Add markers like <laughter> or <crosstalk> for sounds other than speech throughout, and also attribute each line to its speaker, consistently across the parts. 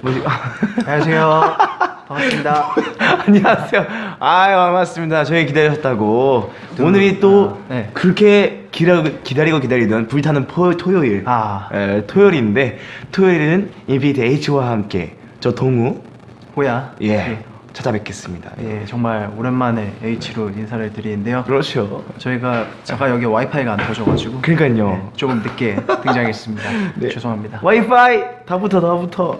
Speaker 1: 뭐지?
Speaker 2: 안녕하세요. 반갑습니다. <laughs>
Speaker 1: 안녕하세요. 아유 반갑습니다. 저희 기다리셨다고. 오늘이 또
Speaker 2: 아, 네.
Speaker 1: 그렇게 기다, 기다리고 기다리던 불타는 포, 토요일.
Speaker 2: 아.
Speaker 1: 에, 토요일인데 토요일은 인피니트 H와 함께 저 동우
Speaker 2: 호야.
Speaker 1: 예 찾아뵙겠습니다.
Speaker 2: 예, 정말 오랜만에 H로 인사를 드리는데요.
Speaker 1: 그렇죠.
Speaker 2: 저희가 잠깐 여기 와이파이가 안 터져가지고
Speaker 1: 그러니까요.
Speaker 2: 네, 조금 늦게 등장했습니다. <laughs>
Speaker 1: 네.
Speaker 2: 죄송합니다.
Speaker 1: 와이파이 다 붙어 다 붙어.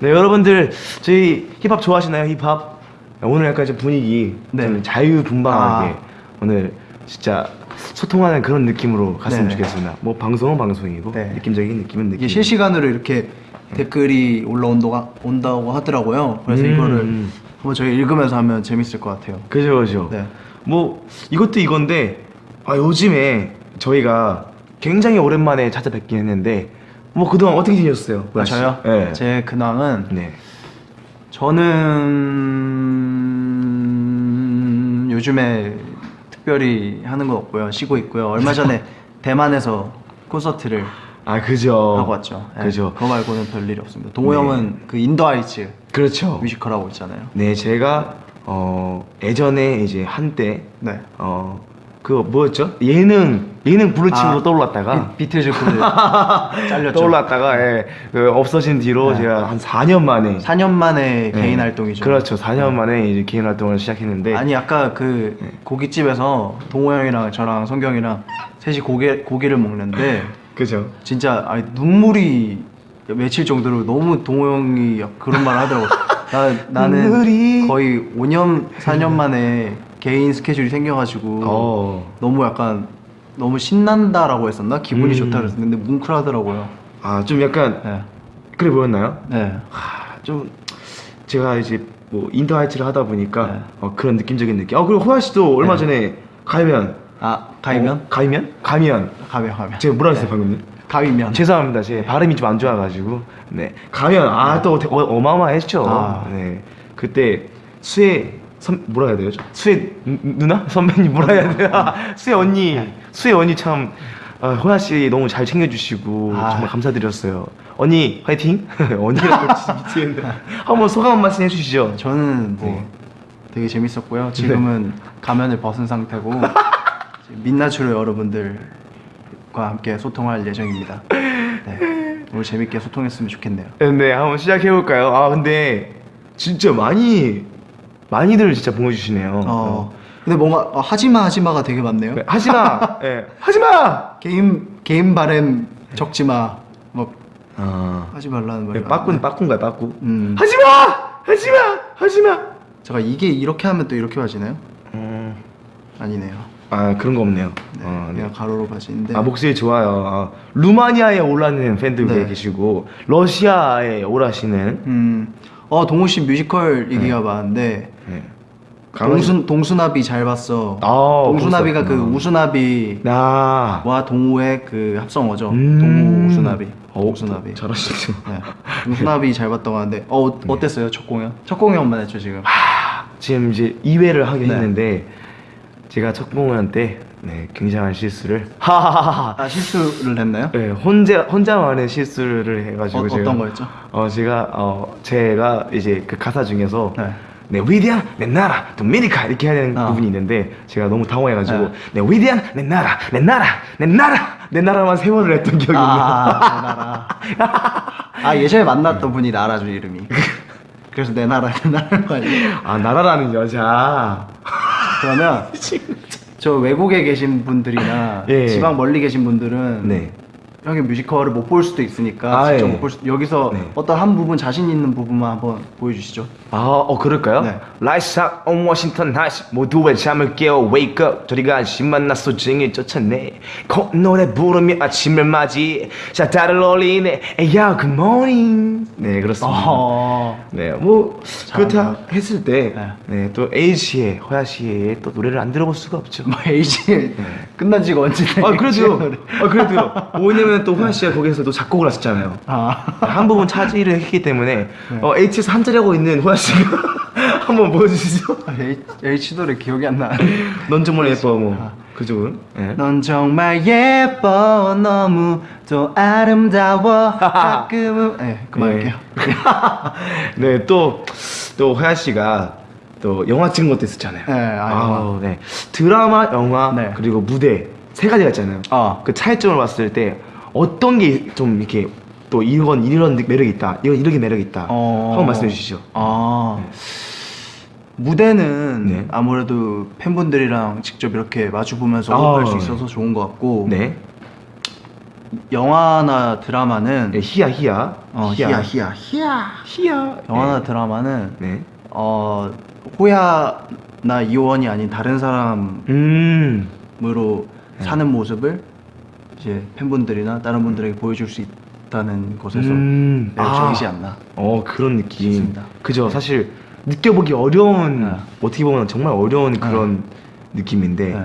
Speaker 1: 네 여러분들 저희 힙합 좋아하시나요 힙합? 오늘 약간 좀 분위기
Speaker 2: 네.
Speaker 1: 좀 자유분방하게
Speaker 2: 아.
Speaker 1: 오늘 진짜 소통하는 그런 느낌으로 갔으면
Speaker 2: 네네.
Speaker 1: 좋겠습니다. 뭐 방송은 방송이고
Speaker 2: 네.
Speaker 1: 느낌적인 느낌은 느낌.
Speaker 2: 실시간으로 이렇게 댓글이 올라온다고 온다고 하더라고요. 그래서
Speaker 1: 음.
Speaker 2: 이거를 한번 저희 읽으면서 하면 재밌을 것 같아요.
Speaker 1: 그죠 그죠.
Speaker 2: 네.
Speaker 1: 뭐 이것도 이건데 아 요즘에 저희가 굉장히 오랜만에 찾아뵙긴 했는데 뭐 그동안 어떻게 지내셨어요?
Speaker 2: 아, 저요?
Speaker 1: 네.
Speaker 2: 제 근황은
Speaker 1: 네.
Speaker 2: 저는 요즘에 특별히 하는 거 없고요. 쉬고 있고요. 얼마 전에 <laughs> 대만에서 콘서트를
Speaker 1: 아 그죠.
Speaker 2: 하고 왔죠. 네,
Speaker 1: 그죠.
Speaker 2: 그거 말고는 별일 없습니다. 동호
Speaker 1: 네.
Speaker 2: 형은 그 인도 아이츠
Speaker 1: 그렇죠.
Speaker 2: 뮤지컬 하고 있잖아요.
Speaker 1: 네, 제가 어 예전에 이제 한때
Speaker 2: 네.
Speaker 1: 어 그거 뭐였죠? 예능 예능 부르침으로
Speaker 2: 아,
Speaker 1: 떠올랐다가
Speaker 2: 비, 비틀즈 그 <laughs> 잘렸죠.
Speaker 1: 떠올랐다가 예, 그 없어진 뒤로
Speaker 2: 네.
Speaker 1: 제가 한 4년 만에
Speaker 2: 4년 만에
Speaker 1: 예,
Speaker 2: 개인 활동이죠.
Speaker 1: 그렇죠. 4년 만에 이제 개인 활동을 시작했는데
Speaker 2: 아니 아까 그
Speaker 1: 네.
Speaker 2: 고깃집에서 동호 형이랑 저랑 성경이랑 셋이 고기 고기를 먹는데
Speaker 1: 그죠.
Speaker 2: 진짜 아니, 눈물이 맺힐 정도로 너무 동호 형이 그런 말 하더라고. <laughs> 나 나는
Speaker 1: 눈물이-
Speaker 2: 거의 5년 4년 만에 개인 스케줄이 생겨가지고
Speaker 1: 어.
Speaker 2: 너무 약간 너무 신난다라고 했었나 기분이
Speaker 1: 음.
Speaker 2: 좋다 그랬었는데 뭉클하더라고요.
Speaker 1: 아, 좀 약간
Speaker 2: 네.
Speaker 1: 그래 보였나요?
Speaker 2: 네.
Speaker 1: 하, 좀 제가 이제 뭐 인터 하이츠를 하다 보니까
Speaker 2: 네.
Speaker 1: 어, 그런 느낌적인 느낌. 아, 그리고 호야 씨도 얼마
Speaker 2: 네.
Speaker 1: 전에 가면
Speaker 2: 아 가위면?
Speaker 1: 어, 가위면? 가면.
Speaker 2: 가면 가면.
Speaker 1: 제가 뭐라 했어요,
Speaker 2: 네.
Speaker 1: 방금?
Speaker 2: 가위면.
Speaker 1: 죄송합니다. 제 발음이 좀 안 좋아가지고 네 가면 아또 어, 마어마했죠
Speaker 2: 아.
Speaker 1: 네 그때 수혜 선 뭐라 해야 되죠? 수혜 누- 누나 선배님 뭐라 해야 돼요? <laughs> 수혜 언니 수혜 언니 참 아, 호야 씨 너무 잘 챙겨주시고
Speaker 2: 아.
Speaker 1: 정말 감사드렸어요. 언니 화이팅! 언니라고 진짜 미치겠는데 한번 소감 한 말씀 해주시죠.
Speaker 2: 저는 뭐
Speaker 1: 네.
Speaker 2: 되게 재밌었고요. 지금은 가면을 벗은 상태고 <laughs> 민낯으로 여러분들 과 함께 소통할 예정입니다. 네. 오늘 재밌게 소통했으면 좋겠네요.
Speaker 1: 네 한번 시작해 볼까요? 아 근데 진짜 많이 많이들 진짜 보내주시네요.
Speaker 2: 어. 근데 뭔가 어, 하지마 하지마가 되게 많네요.
Speaker 1: 네, 하지마, 예, <laughs> 하지마.
Speaker 2: 게임 게임 바램 적지 마. 뭐
Speaker 1: 아,
Speaker 2: 하지 말라는 말이.
Speaker 1: 빠꾸는 빠꾸인가요, 빠꾸?
Speaker 2: 음.
Speaker 1: 하지마, 하지마, 하지마.
Speaker 2: 제가 이게 이렇게 하면 또 이렇게 봐지나요?
Speaker 1: 음,
Speaker 2: 아니네요.
Speaker 1: 아 그런 거 없네요.
Speaker 2: 네.
Speaker 1: 어, 네.
Speaker 2: 그냥 가로로 봐지는데.
Speaker 1: 아 목소리 좋아요. 아, 루마니아에 올라는 팬들
Speaker 2: 네.
Speaker 1: 계시고 러시아에 올라시는
Speaker 2: 음. 어 동우 씨 뮤지컬 얘기가 많은데
Speaker 1: 네.
Speaker 2: 동순 동수나비 잘 봤어.
Speaker 1: 아,
Speaker 2: 동수나비가 그
Speaker 1: 그렇구나.
Speaker 2: 우수나비와
Speaker 1: 나
Speaker 2: 동우의 그 합성어죠.
Speaker 1: 음.
Speaker 2: 동우 우수나비.
Speaker 1: 어,
Speaker 2: 동수나비.
Speaker 1: 잘하시죠.
Speaker 2: 네. 동수나비 잘 봤다고 하는데 어
Speaker 1: 네.
Speaker 2: 어땠어요 첫 공연? 첫 공연만 했죠 지금.
Speaker 1: 하, 지금 이제 2회를 하긴
Speaker 2: 네.
Speaker 1: 했는데 제가 첫 공연 때 네, 굉장한 실수를 하하하하
Speaker 2: 아 실수를 했나요?
Speaker 1: 네, 혼자 혼자만의 실수를 해가지고
Speaker 2: 어,
Speaker 1: 제가
Speaker 2: 거였죠?
Speaker 1: 어 제가 어 제가 이제 그 가사 중에서
Speaker 2: 네.
Speaker 1: 네 위대한 내 나라 도미니카 이렇게 해야 되는
Speaker 2: 어.
Speaker 1: 부분이 있는데 제가 너무 당황해가지고
Speaker 2: 네.
Speaker 1: 네 위대한 내 나라 내 나라 내 나라 내 나라만 세 번을 했던 기억이 있네요.
Speaker 2: 아, 내 나라. 아 예전에 만났던 분이 나라 죠 이름이. <laughs> 그래서 내 나라 내 나라.
Speaker 1: 아 나라라는 여자.
Speaker 2: 그러면 <laughs> 저 외국에 계신 분들이나
Speaker 1: 예.
Speaker 2: 지방 멀리 계신 분들은
Speaker 1: 네.
Speaker 2: 형의 뮤지컬을 못 볼 수도 있으니까
Speaker 1: 아,
Speaker 2: 직접
Speaker 1: 예.
Speaker 2: 못볼 수, 여기서
Speaker 1: 네.
Speaker 2: 어떤 한 부분 자신 있는 부분만 한번 보여주시죠.
Speaker 1: 아, 어 그럴까요?
Speaker 2: 네.
Speaker 1: Out on Washington Heights 모두의 잠을 깨워 Wake up 저리가 안심만 나 소중히 쫓아내 콧노래 부르며 아침을 맞이 샤타를 올리네 에야 good morning 네 그렇습니다
Speaker 2: 어...
Speaker 1: 네뭐 그렇다
Speaker 2: 잘한다.
Speaker 1: 했을 때
Speaker 2: 네.
Speaker 1: 네또 H의 호야 씨의 또 노래를 안 들어볼 수가 없죠
Speaker 2: 뭐 에이지 끝난 지가 언제나
Speaker 1: 아 그래도
Speaker 2: 노래.
Speaker 1: 아 그래도 <laughs> 왜냐면 또 호야 씨가 거기서 또 작곡을 하셨잖아요
Speaker 2: 아
Speaker 1: 한 부분 차지를 했기 때문에
Speaker 2: 네.
Speaker 1: 어, H에서 한 자리 하고 있는 호야 씨가 <laughs> 한번 보여주시죠.
Speaker 2: 아, H, H 노래 기억이 안 나.
Speaker 1: 넌 정말 예뻐 뭐 그죠? 예.
Speaker 2: 넌 정말 예뻐 너무 또 아름다워 <laughs> 가끔은 네 그만할게요.
Speaker 1: 네, <laughs> 또, 또, 호야 씨가 또 영화 찍은 것도 있었잖아요.
Speaker 2: 네, 아,
Speaker 1: 아우, 네. 드라마, 영화,
Speaker 2: 네.
Speaker 1: 그리고 무대, 세 가지가 있잖아요.
Speaker 2: 어.
Speaker 1: 그 차이점을 봤을 때 어떤 게 좀 이렇게 또 이건 이런 매력이 있다. 이건 이렇게 매력이 있다.
Speaker 2: 어.
Speaker 1: 한번 말씀해 주시죠.
Speaker 2: 아 무대는
Speaker 1: 네.
Speaker 2: 아무래도 팬분들이랑 직접 이렇게 마주 보면서
Speaker 1: 아,
Speaker 2: 호흡할 수
Speaker 1: 네.
Speaker 2: 있어서 좋은 것 같고
Speaker 1: 네.
Speaker 2: 영화나 드라마는
Speaker 1: 네, 희야, 희야.
Speaker 2: 어, 희야 희야 희야
Speaker 1: 희야.
Speaker 2: 영화나
Speaker 1: 네.
Speaker 2: 드라마는
Speaker 1: 네.
Speaker 2: 어 호야나 이호원이 아닌 다른 사람으로
Speaker 1: 음.
Speaker 2: 사는 모습을 이제 팬분들이나 다른 분들에게 보여줄 수 있다는 것에서
Speaker 1: 음.
Speaker 2: 매력적이지
Speaker 1: 아.
Speaker 2: 않나.
Speaker 1: 어 그런 느낌
Speaker 2: 싶습니다.
Speaker 1: 그죠 사실 느껴보기 어려운
Speaker 2: 네.
Speaker 1: 어떻게 보면 정말 어려운 그런 느낌인데
Speaker 2: 네.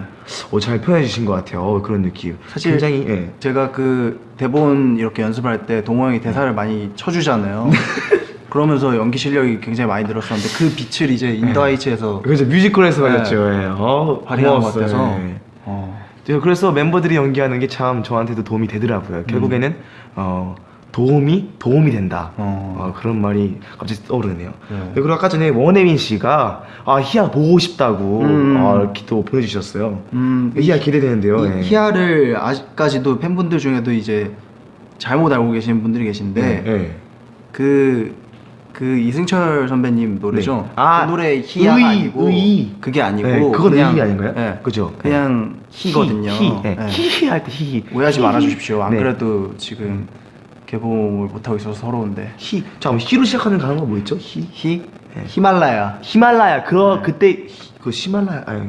Speaker 1: 어, 잘 표현해 주신 것 같아요 어, 그런 느낌
Speaker 2: 사실
Speaker 1: 굉장히 예.
Speaker 2: 제가 그 대본 이렇게 연습할 때 동호 형이 대사를 많이 쳐주잖아요. <laughs> 그러면서 연기 실력이 굉장히 많이 늘었었는데 그 빛을 이제 인더하이츠에서
Speaker 1: 그래서 뮤지컬에서
Speaker 2: 네.
Speaker 1: 가졌죠 예. 어,
Speaker 2: 발휘한 것. 같아서
Speaker 1: 예.
Speaker 2: 어,
Speaker 1: 네, 그래서 멤버들이 연기하는 게 참 저한테도 도움이 되더라고요 결국에는 어, 도움이 도움이 된다
Speaker 2: 어.
Speaker 1: 어, 그런 말이 갑자기 떠오르네요
Speaker 2: 네.
Speaker 1: 네, 그리고 아까 전에 원혜민 씨가 아 희야 보고 싶다고
Speaker 2: 음.
Speaker 1: 아, 이렇게 또 보내주셨어요
Speaker 2: 음,
Speaker 1: 희야 기대되는데요 예.
Speaker 2: 이 히아를 아직까지도 팬분들 중에도 이제 잘못 알고 계시는 분들이 계신데
Speaker 1: 네, 네.
Speaker 2: 그, 그 이승철 선배님 노래죠.
Speaker 1: 네. 아,
Speaker 2: 그 노래 희야가
Speaker 1: 의,
Speaker 2: 아니고
Speaker 1: 의.
Speaker 2: 그게 아니고
Speaker 1: 네, 그건
Speaker 2: 그냥
Speaker 1: 의 아닌가요?
Speaker 2: 네,
Speaker 1: 그죠?
Speaker 2: 그냥 희거든요.
Speaker 1: 히, 히, 네.
Speaker 2: 네.
Speaker 1: 히히 할 때 히히.
Speaker 2: 오해하지
Speaker 1: 히히.
Speaker 2: 말아 주십시오. 안
Speaker 1: 네.
Speaker 2: 그래도 지금 개봉을 못 하고 있어서 서러운데.
Speaker 1: 히. 잠깐 히로 시작하는 단어가 뭐 있죠? 히.
Speaker 2: 히 히말라야.
Speaker 1: 히말라야. 그거 그때 히- 그 히말라야. 아니,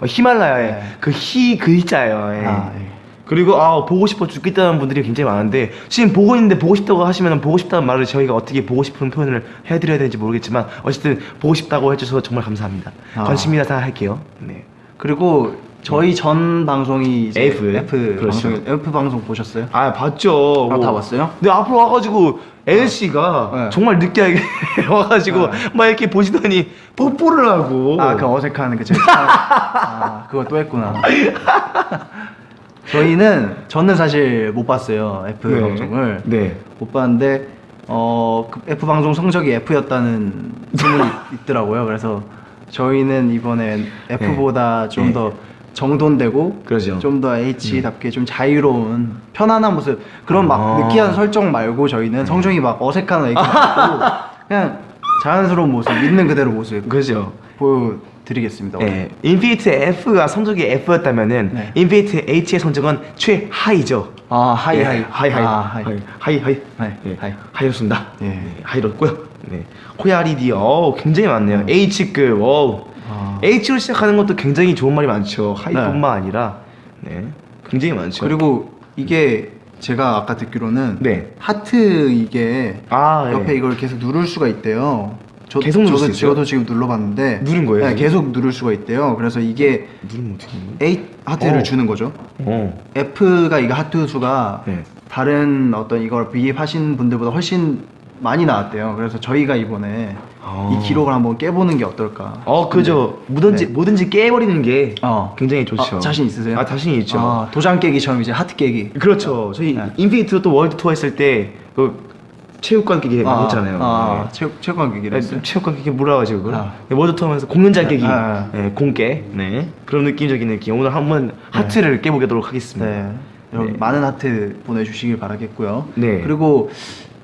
Speaker 1: 어, 히말라야에
Speaker 2: 네.
Speaker 1: 그히 글자예요. 예.
Speaker 2: 아, 예.
Speaker 1: 그리고 아 보고 싶어 죽겠다는 분들이 굉장히 많은데 지금 보고 있는데 보고 싶다고 하시면 보고 싶다는 말을 저희가 어떻게 보고 싶은 표현을 해드려야 되는지 모르겠지만 어쨌든 보고 싶다고 해주셔서 정말 감사합니다.
Speaker 2: 아.
Speaker 1: 관심이라서 할게요. 네.
Speaker 2: 그리고 저희 전 방송이 이제
Speaker 1: F.
Speaker 2: F
Speaker 1: 그렇죠.
Speaker 2: 방송 F 방송 보셨어요?
Speaker 1: 아 봤죠.
Speaker 2: 아, 다 봤어요?
Speaker 1: 근데 앞으로 와가지고 L 씨가
Speaker 2: 네.
Speaker 1: 정말 느끼하게 <laughs> 와가지고
Speaker 2: 네.
Speaker 1: 막 이렇게 보시더니 뽀뽀를 하고.
Speaker 2: 아, 그 어색한 그 제가 아, 그거 또 했구나. <laughs> 저희는 저는 사실 못 봤어요 F
Speaker 1: 네.
Speaker 2: 방송을
Speaker 1: 네.
Speaker 2: 못 봤는데 어 그 F 방송 성적이 F였다는 소문이 <laughs> 있더라고요. 그래서 저희는 이번엔 F보다 좀
Speaker 1: 네.
Speaker 2: 더 정돈되고
Speaker 1: 그러죠.
Speaker 2: 좀더 H답게 좀 자유로운 편안한 모습 그런 막
Speaker 1: 아.
Speaker 2: 느끼한 설정 말고 저희는 성정이 막 어색한 애기 말고 <laughs> 그냥 자연스러운 모습 있는 그대로 모습
Speaker 1: 그죠.
Speaker 2: 보여드리겠습니다.
Speaker 1: 예. 인피니트 F가 성적이 F였다면은
Speaker 2: 네.
Speaker 1: 인피니트 H의 성적은 최하이죠.
Speaker 2: 아 하이
Speaker 1: 예,
Speaker 2: 하이
Speaker 1: 하이 하이
Speaker 2: 아, 하이
Speaker 1: 하이 하이 하이
Speaker 2: 하이,
Speaker 1: 예,
Speaker 2: 하이.
Speaker 1: 하이였습니다.
Speaker 2: 예.
Speaker 1: 네, 하이였고요. 네. 호야리디 어 굉장히 많네요. H급 어
Speaker 2: 아.
Speaker 1: H로 시작하는 것도 굉장히 좋은 말이 많죠. 하이뿐만 아니라 네 굉장히 많죠.
Speaker 2: 그리고 이게 제가 아까 듣기로는
Speaker 1: 네.
Speaker 2: 하트 이게
Speaker 1: 아, 예.
Speaker 2: 옆에 이걸 계속 누를 수가 있대요. 저,
Speaker 1: 계속 누를
Speaker 2: 저도,
Speaker 1: 수 있어요?
Speaker 2: 저도 지금 눌러봤는데
Speaker 1: 누른 거예요,
Speaker 2: 네,
Speaker 1: 지금?
Speaker 2: 계속 누를 수가 있대요. 그래서 이게
Speaker 1: 누르면 어떻게 되는 거예요?
Speaker 2: 아 하트를
Speaker 1: 어.
Speaker 2: 주는 거죠.
Speaker 1: 어.
Speaker 2: F가 이거 하트 수가
Speaker 1: 네.
Speaker 2: 다른 어떤 이걸 V앱 하신 분들보다 훨씬 많이 나왔대요. 그래서 저희가 이번에
Speaker 1: 아.
Speaker 2: 이 기록을 한번 깨보는 게 어떨까?
Speaker 1: 어, 그죠. 뭐든지
Speaker 2: 네.
Speaker 1: 뭐든지 깨버리는 게
Speaker 2: 어.
Speaker 1: 굉장히 좋죠.
Speaker 2: 어, 자신 있으세요?
Speaker 1: 아, 자신 있죠.
Speaker 2: 아, 도장 깨기처럼 이제 하트 깨기.
Speaker 1: 그렇죠. 저희
Speaker 2: 네.
Speaker 1: 인피니트도 또 월드 투어 했을 때그 체육관 깨기 많이 했잖아요.
Speaker 2: 아,
Speaker 1: 네.
Speaker 2: 체육 체육관 깨기를 했어요.
Speaker 1: 체육관 깨기 뭐라 하지 그걸?
Speaker 2: 아.
Speaker 1: 네, 투어 하면서 공연장 깨기,
Speaker 2: 아, 아.
Speaker 1: 네, 공깨, 네 그런 느낌적인 느낌. 오늘 한번 하트를 깨보도록 하겠습니다.
Speaker 2: 네. 여러분
Speaker 1: 네.
Speaker 2: 많은 하트 보내주시길 바라겠고요.
Speaker 1: 네.
Speaker 2: 그리고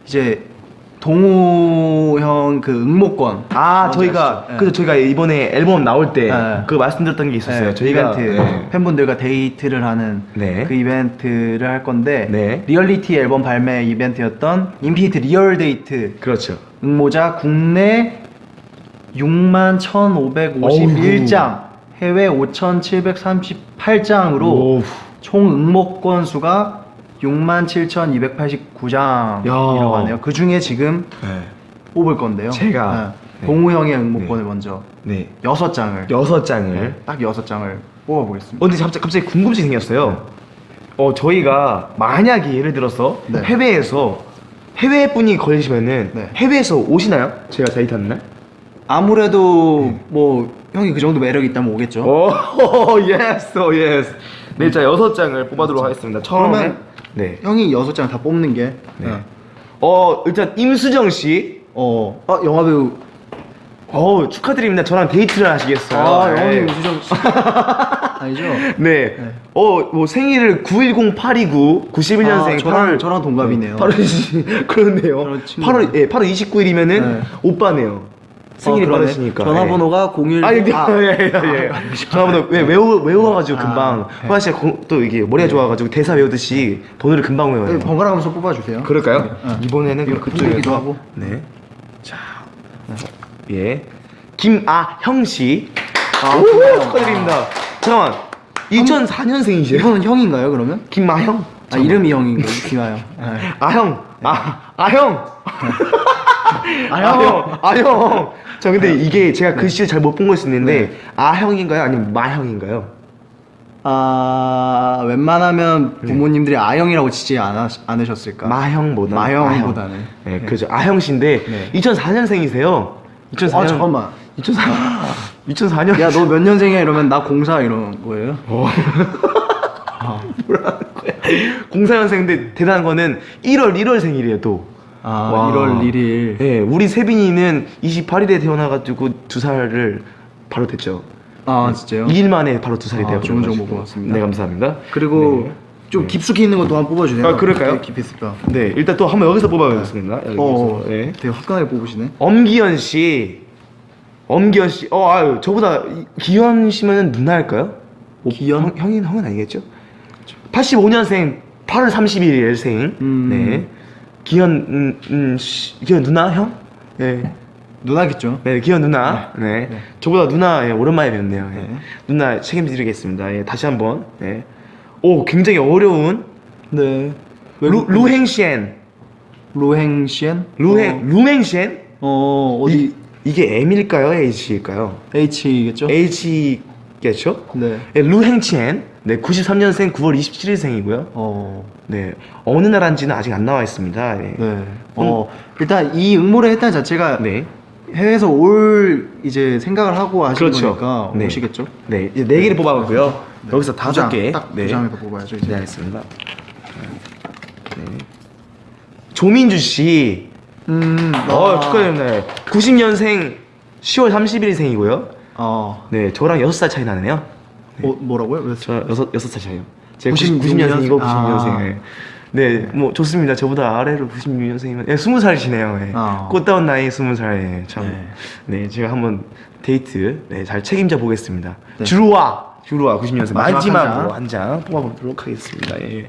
Speaker 2: 이제 동호 형그 응모권.
Speaker 1: 아 저희가?
Speaker 2: 네.
Speaker 1: 그래서 저희가 이번에 앨범 나올 때
Speaker 2: 네.
Speaker 1: 그 말씀드렸던 게 있었어요.
Speaker 2: 네,
Speaker 1: 저희가
Speaker 2: 이벤트
Speaker 1: 네.
Speaker 2: 팬분들과 데이트를 하는
Speaker 1: 네.
Speaker 2: 그 이벤트를 할 건데
Speaker 1: 네.
Speaker 2: 리얼리티 앨범 발매 이벤트였던 인피니트 리얼 데이트
Speaker 1: 그렇죠.
Speaker 2: 응모자 국내 6만 1,551장, 해외 5,738장으로
Speaker 1: 오.
Speaker 2: 총 응모 건 수가 6만 7,289장이라고
Speaker 1: 야.
Speaker 2: 하네요. 그 중에 지금
Speaker 1: 네.
Speaker 2: 뽑을 건데요.
Speaker 1: 제가.
Speaker 2: 네. 동우 형의 응모권을
Speaker 1: 네.
Speaker 2: 먼저
Speaker 1: 네.
Speaker 2: 여섯 장을
Speaker 1: 여섯 장을.
Speaker 2: 네, 딱 여섯 장을 뽑아보겠습니다.
Speaker 1: 어, 근데 갑자기, 갑자기 궁금증이 생겼어요. 어, 저희가 만약에 예를 들어서
Speaker 2: 네.
Speaker 1: 해외에서 해외 분이 걸리시면은
Speaker 2: 네.
Speaker 1: 해외에서 오시나요? 제가 데이트하는 날?
Speaker 2: 아무래도 뭐 형이 그 정도 매력이 있다면 오겠죠.
Speaker 1: oh, yes, oh, yes. 네, 자 여섯 장을 뽑아도록 하겠습니다. 처음에
Speaker 2: 그러면
Speaker 1: 네.
Speaker 2: 형이 여섯 장 다 뽑는 게
Speaker 1: 네. 어, 일단 임수정 씨.
Speaker 2: 어, 아 영화 배우
Speaker 1: 어, 축하드립니다. 저랑 데이트를 하시겠어요.
Speaker 2: 아 <laughs>
Speaker 1: 네.
Speaker 2: 영화 배우 임수정 씨 아니죠?
Speaker 1: 네. 어, 뭐 생일을 910-829, 91년생
Speaker 2: 아, 저랑- 저랑 동갑이네요.
Speaker 1: 8월 <laughs> 그렇네요.
Speaker 2: 저랑 친구.
Speaker 1: 8월 예, 8월 29일이면은
Speaker 2: 네.
Speaker 1: 오빠네요.
Speaker 2: 어, 그러네.
Speaker 1: 빠르시니까.
Speaker 2: 전화번호가 01
Speaker 1: 아, 예,
Speaker 2: 아,
Speaker 1: 예, 예, 예. 전화번호 왜 외워 외워가지고
Speaker 2: 아,
Speaker 1: 금방.
Speaker 2: 네.
Speaker 1: 호야 씨가 고- 또 이게 머리가 좋아가지고 대사 외우듯이 번호를 금방 외워요.
Speaker 2: 네, 번갈아 가면서 뽑아주세요.
Speaker 1: 그럴까요?
Speaker 2: 네.
Speaker 1: 이번에는 그쪽에서
Speaker 2: 하고.
Speaker 1: 네. 자, 예. 김아형 씨.
Speaker 2: 아,
Speaker 1: 오? 축하드립니다. 잠깐만. 2004년생이세요?
Speaker 2: 이분은 형인가요 그러면?
Speaker 1: 김아형?
Speaker 2: 아 이름이 형인가요? 김아형. 네.
Speaker 1: 아형. 아, 아형.
Speaker 2: 아형.
Speaker 1: 아형. 저 근데 이게 제가 글씨를 잘 못 본 걸 수 있는데 아형인가요? 아니면 마형인가요?
Speaker 2: 아 웬만하면 부모님들이 아형이라고 지지 않아, 않으셨을까?
Speaker 1: 마형보다
Speaker 2: 마형보다는.
Speaker 1: 네, 그죠. 아형 씨인데
Speaker 2: 네.
Speaker 1: 2004년생이세요. 2004년.
Speaker 2: 아 잠깐만.
Speaker 1: 2004. 2004년. <laughs>
Speaker 2: 야 너 몇 년생이야 이러면 나 공사 이런 거예요? <laughs>
Speaker 1: 뭐라는 거야? 04년생인데 대단한 거는 1월 1월 생일이에요 또.
Speaker 2: 아
Speaker 1: 와.
Speaker 2: 1월 1일.
Speaker 1: 네, 우리 세빈이는 28일에 태어나가지고 두 살을 바로 됐죠.
Speaker 2: 아 진짜요?
Speaker 1: 2일 만에 바로 두 살이
Speaker 2: 아,
Speaker 1: 되어
Speaker 2: 좋은 정보 고맙습니다.
Speaker 1: 네, 감사합니다.
Speaker 2: 그리고
Speaker 1: 네.
Speaker 2: 좀 깊숙이 있는 것도 한번 뽑아주세요.
Speaker 1: 아, 그럴까요?
Speaker 2: 있을까?
Speaker 1: 네, 일단 또 한번 여기서 뽑아보겠습니다. 여기서.
Speaker 2: 어,
Speaker 1: 네.
Speaker 2: 되게 화끈하게 뽑으시네.
Speaker 1: 엄기현 씨. 엄기현 씨. 어, 아유, 저보다 이- 기현 씨면은 누나일까요?
Speaker 2: 기현?
Speaker 1: 형, 형인 형은 아니겠죠? 85년생 8월 30일 생.
Speaker 2: 음.
Speaker 1: 네. 기현 음, 음, 씨, 기현 누나 형? 네.
Speaker 2: 누나겠죠?
Speaker 1: 네, 기현 누나. 네.
Speaker 2: 네.
Speaker 1: 저보다 누나 예, 오랜만에 뵙네요. 예.
Speaker 2: 네.
Speaker 1: 누나 책임드리겠습니다. 예, 다시 한번. 네. 오, 굉장히 어려운
Speaker 2: 네.
Speaker 1: 루, 루행시엔.
Speaker 2: 루행시엔?
Speaker 1: 루행 루행시엔?
Speaker 2: 어, 어 어디
Speaker 1: 이, 이게 M일까요? H일까요?
Speaker 2: H겠죠?
Speaker 1: H겠죠?
Speaker 2: 네.
Speaker 1: 예, 루행치엔. 네, 93년생 9월 27일생이고요.
Speaker 2: 어.
Speaker 1: 네, 어느 나라인지는 아직 안 나와 있습니다. 네.
Speaker 2: 네. 어, 일단 이 응모를 했다는 자체가
Speaker 1: 네.
Speaker 2: 해외에서 올 이제 생각을 하고 하신
Speaker 1: 그렇죠.
Speaker 2: 거니까
Speaker 1: 네.
Speaker 2: 오시겠죠?
Speaker 1: 네, 이제 네 개를 뽑아봤고요. 여기서
Speaker 2: 두
Speaker 1: 다섯
Speaker 2: 장,
Speaker 1: 개.
Speaker 2: 딱두
Speaker 1: 네.
Speaker 2: 장에서 뽑아야죠 이제.
Speaker 1: 네, 알겠습니다. 네. 조민주 씨.
Speaker 2: 음.
Speaker 1: 어,
Speaker 2: 아.
Speaker 1: 축하드립니다. 90년생 10월 31일생이고요.
Speaker 2: 어.
Speaker 1: 네, 저랑 6살 차이 나네요.
Speaker 2: 어 뭐라고요? 왜?
Speaker 1: 저 여섯 여섯 살 차이요. 제가
Speaker 2: 96
Speaker 1: 90, 90년생이고
Speaker 2: 아.
Speaker 1: 90년생. 네, 뭐 좋습니다. 저보다 아래로 96년생이면 예, 20살이시네요. 예.
Speaker 2: 아.
Speaker 1: 꽃다운 나이 20살. 예, 참.
Speaker 2: 네.
Speaker 1: 네. 제가 한번 데이트 네, 잘 책임져 보겠습니다.
Speaker 2: 네.
Speaker 1: 주루와 주루와 90년생
Speaker 2: 마지막
Speaker 1: 마지막으로 한 장 뽑아보도록 하겠습니다. 예.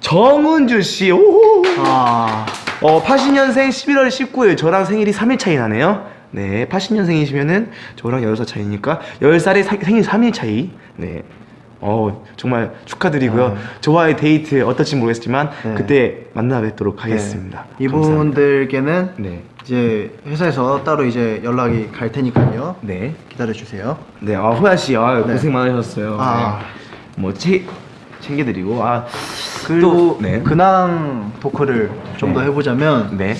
Speaker 1: 정은주 씨. 오.
Speaker 2: 아.
Speaker 1: 어, 80년생 11월 19일 저랑 생일이 3일 차이 나네요. 네, 80년생이시면은 저랑 10살 차이니까 10살의 생일 3일 차이. 네. 어, 정말 축하드리고요.
Speaker 2: 네.
Speaker 1: 저와의 데이트 어떨지 모르겠지만
Speaker 2: 네.
Speaker 1: 그때 만나 뵙도록 하겠습니다.
Speaker 2: 네. 이분들께는
Speaker 1: 네.
Speaker 2: 이제 회사에서 따로 이제 연락이 갈 테니까요.
Speaker 1: 네.
Speaker 2: 기다려 주세요.
Speaker 1: 네, 아, 호야 씨, 아,
Speaker 2: 네.
Speaker 1: 고생 많으셨어요.
Speaker 2: 아.
Speaker 1: 네. 뭐 채, 챙겨드리고 아
Speaker 2: 그리고
Speaker 1: 또, 네.
Speaker 2: 근황 토크를 좀더
Speaker 1: 네.
Speaker 2: 해보자면
Speaker 1: 네.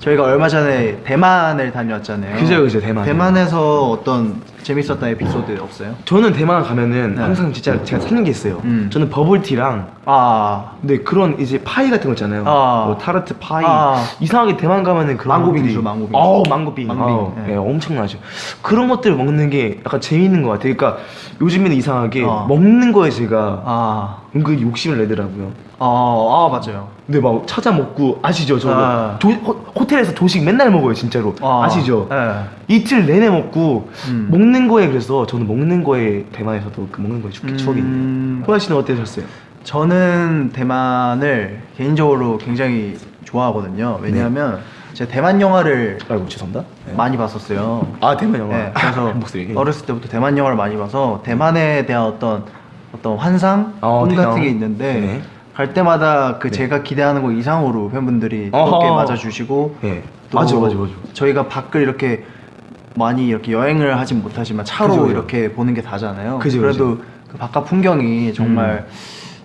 Speaker 2: 저희가 얼마 전에 대만을 다녀왔잖아요.
Speaker 1: 그죠, 그죠, 대만.
Speaker 2: 대만에서 어떤 재밌었던 에피소드 없어요?
Speaker 1: 저는 대만 가면은
Speaker 2: 네.
Speaker 1: 항상 진짜 제가 찾는 게 있어요.
Speaker 2: 음.
Speaker 1: 저는 버블티랑
Speaker 2: 아,
Speaker 1: 네 그런 이제 파이 같은 거 있잖아요.
Speaker 2: 아.
Speaker 1: 뭐 타르트 파이.
Speaker 2: 아.
Speaker 1: 이상하게 대만 가면은 그런
Speaker 2: 망고빙수,
Speaker 1: 것들이-
Speaker 2: 망고빙수.
Speaker 1: 어우 망고빙.
Speaker 2: 망고빙, 네.
Speaker 1: 네. 엄청나죠. 그런 것들 먹는 게 약간 재밌는 것 같아요. 그러니까 요즘에는 이상하게
Speaker 2: 어.
Speaker 1: 먹는 거에 제가
Speaker 2: 아,
Speaker 1: 은근히 욕심을 내더라고요.
Speaker 2: 아, 아 맞아요.
Speaker 1: 근데 막 찾아 먹고 아시죠? 저
Speaker 2: 아.
Speaker 1: 도, 호, 호텔에서 조식 맨날 먹어요 진짜로.
Speaker 2: 아.
Speaker 1: 아, 시죠
Speaker 2: 네.
Speaker 1: 이틀 내내 먹고
Speaker 2: 음.
Speaker 1: 먹는 거에 그래서 저는 먹는 거에 대만에서도 그 먹는 거에 추- 추억이 있네요.
Speaker 2: 음.
Speaker 1: 호야 씨는 어떠셨어요?
Speaker 2: 저는 대만을 개인적으로 굉장히 좋아하거든요. 왜냐하면 제가 대만 영화를
Speaker 1: 아이고 죄송합니다. 네.
Speaker 2: 많이 봤었어요.
Speaker 1: 아 대만 영화.
Speaker 2: 네, 그래서. <laughs> 어렸을 때부터 대만 영화를 많이 봐서 대만에 대한 어떤 어떤 환상,
Speaker 1: 어,
Speaker 2: 꿈. 같은 게 있는데
Speaker 1: 네.
Speaker 2: 갈 때마다 그
Speaker 1: 네.
Speaker 2: 제가 기대하는 거 이상으로 팬분들이. 뜨겁게 맞아주시고
Speaker 1: 네.
Speaker 2: 또
Speaker 1: 맞아, 맞아, 맞아.
Speaker 2: 저희가 밖을 이렇게 많이 이렇게 여행을 하진 못하지만 차로
Speaker 1: 그죠, 그죠.
Speaker 2: 이렇게 보는 게 다잖아요.
Speaker 1: 그죠,
Speaker 2: 그래도 그 바깥 풍경이 정말
Speaker 1: 음.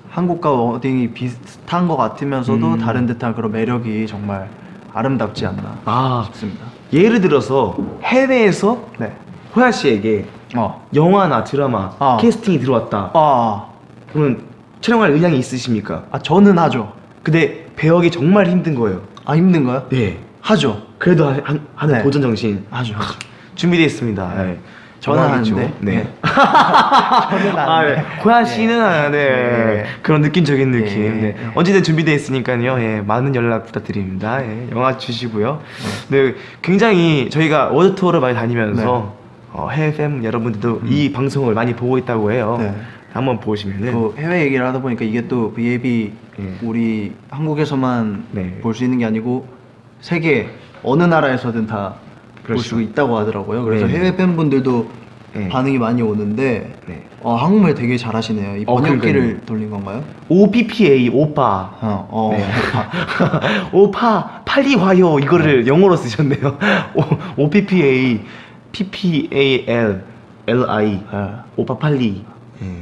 Speaker 2: 한국과 어딘이 비슷한 것 같으면서도
Speaker 1: 음.
Speaker 2: 다른 듯한 그런 매력이 정말 아름답지 않나
Speaker 1: 아
Speaker 2: 싶습니다.
Speaker 1: 예를 들어서 해외에서
Speaker 2: 네.
Speaker 1: 호야 씨에게
Speaker 2: 어.
Speaker 1: 영화나 드라마
Speaker 2: 어.
Speaker 1: 캐스팅이 들어왔다.
Speaker 2: 아,
Speaker 1: 그러면 촬영할 의향이 있으십니까?
Speaker 2: 아 저는 하죠.
Speaker 1: 근데 배역이 정말 힘든 거예요.
Speaker 2: 아 힘든가요?
Speaker 1: 네.
Speaker 2: 하죠.
Speaker 1: 그래도 하- 한- 하는
Speaker 2: 네.
Speaker 1: 도전 정신
Speaker 2: 하죠. <laughs>
Speaker 1: 준비되어 있습니다. 네.
Speaker 2: 저는
Speaker 1: 정말이죠.
Speaker 2: 하는데.
Speaker 1: 네.
Speaker 2: 네. 저는 <laughs>
Speaker 1: 아. 네. 고야 씨는 아, 네.
Speaker 2: 네.
Speaker 1: 그런 느낌적인 느낌.
Speaker 2: 예.
Speaker 1: 네. 언제든 준비되어 있으니까요. 예. 많은 연락 부탁드립니다. 예. 영화 주시고요. 네. 굉장히 저희가 월드 투어를 많이 다니면서 어, 해외 팬 여러분들도 이 방송을 많이 보고 있다고 해요.
Speaker 2: 네.
Speaker 1: 한번 보시면은
Speaker 2: 그 해외 얘기를 하다 보니까 이게 또 VAB
Speaker 1: 예.
Speaker 2: 우리 한국에서만
Speaker 1: 네.
Speaker 2: 볼수 있는 게 아니고 세계 어느 나라에서든 다볼
Speaker 1: 그렇죠.
Speaker 2: 수 있다고 하더라고요. 그래서
Speaker 1: 네.
Speaker 2: 해외 팬분들도
Speaker 1: 네.
Speaker 2: 반응이 많이 오는데
Speaker 1: 네.
Speaker 2: 어, 한국말 되게 잘하시네요. 이
Speaker 1: 어,
Speaker 2: 번역기를
Speaker 1: 그러니까요.
Speaker 2: 돌린 건가요?
Speaker 1: OPPA 오빠.
Speaker 2: 어, 어.
Speaker 1: 네. <laughs> 오파 빨리 와요 이거를 영어로 쓰셨네요. <laughs> OPPA PPAL LI
Speaker 2: 네.
Speaker 1: 오빠 빨리.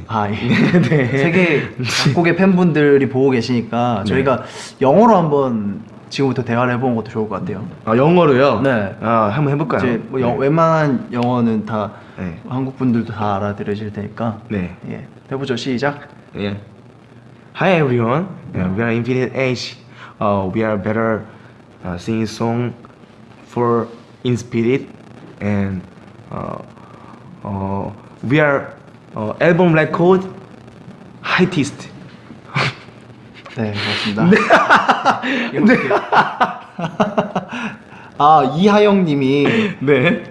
Speaker 2: 아, 예. <laughs>
Speaker 1: 네.
Speaker 2: 세계 각국의 팬분들이 보고 계시니까
Speaker 1: 네.
Speaker 2: 저희가 영어로 한번 지금부터 대화를 해보는 것도 좋을 것 같아요.
Speaker 1: 아 영어로요?
Speaker 2: 네.
Speaker 1: 아 한번 해볼까요?
Speaker 2: 이제 뭐 영-
Speaker 1: 네.
Speaker 2: 웬만한 영어는 다
Speaker 1: 네.
Speaker 2: 한국 분들도 다 알아들으실 테니까
Speaker 1: 네.
Speaker 2: 예 해보죠 시작.
Speaker 1: Yeah. Hi everyone. Yeah, we are Infinite Age. Uh, we are better uh, singing song for in spirit and uh, uh, we are uh, album record highest. <laughs>
Speaker 2: 네 맞습니다. <laughs> 네. 아 이하영 님이
Speaker 1: 네.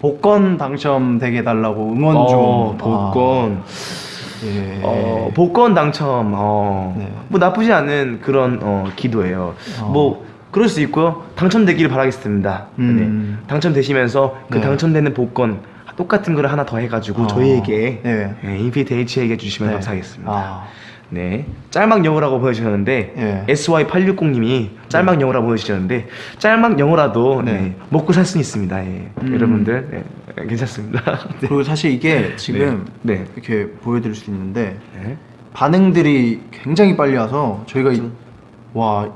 Speaker 2: 복권 당첨되게 해달라고 응원 좀.
Speaker 1: 어, 복권.
Speaker 2: 아, 예.
Speaker 1: 어, 복권 당첨. 어,
Speaker 2: 네.
Speaker 1: 뭐 나쁘지 않은 그런 어, 기도예요.
Speaker 2: 어.
Speaker 1: 뭐 그럴 수 있고요. 당첨되기를 바라겠습니다.
Speaker 2: 음.
Speaker 1: 네. 당첨되시면서 그
Speaker 2: 네.
Speaker 1: 당첨되는 복권 똑같은 거를 하나 더 해가지고
Speaker 2: 어.
Speaker 1: 저희에게
Speaker 2: 네.
Speaker 1: 네, 인피니트 H에게 주시면
Speaker 2: 네.
Speaker 1: 감사하겠습니다.
Speaker 2: 아,
Speaker 1: 네. 짤막 영어라고 보내주셨는데
Speaker 2: 예.
Speaker 1: SY860님이 짤막 영어라고 보내주셨는데 짤막 영어라도
Speaker 2: 네.
Speaker 1: 네, 먹고 살 수는 있습니다. 예.
Speaker 2: 음.
Speaker 1: 여러분들 네, 괜찮습니다. 네. <laughs>
Speaker 2: 그리고 사실 이게 지금
Speaker 1: 네.
Speaker 2: 이렇게 보여드릴 수 있는데
Speaker 1: 네.
Speaker 2: 반응들이 굉장히 빨리 와서 저희가 이- 와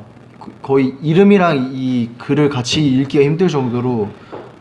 Speaker 2: 거- 거의 이름이랑 이 글을 같이 읽기가 힘들 정도로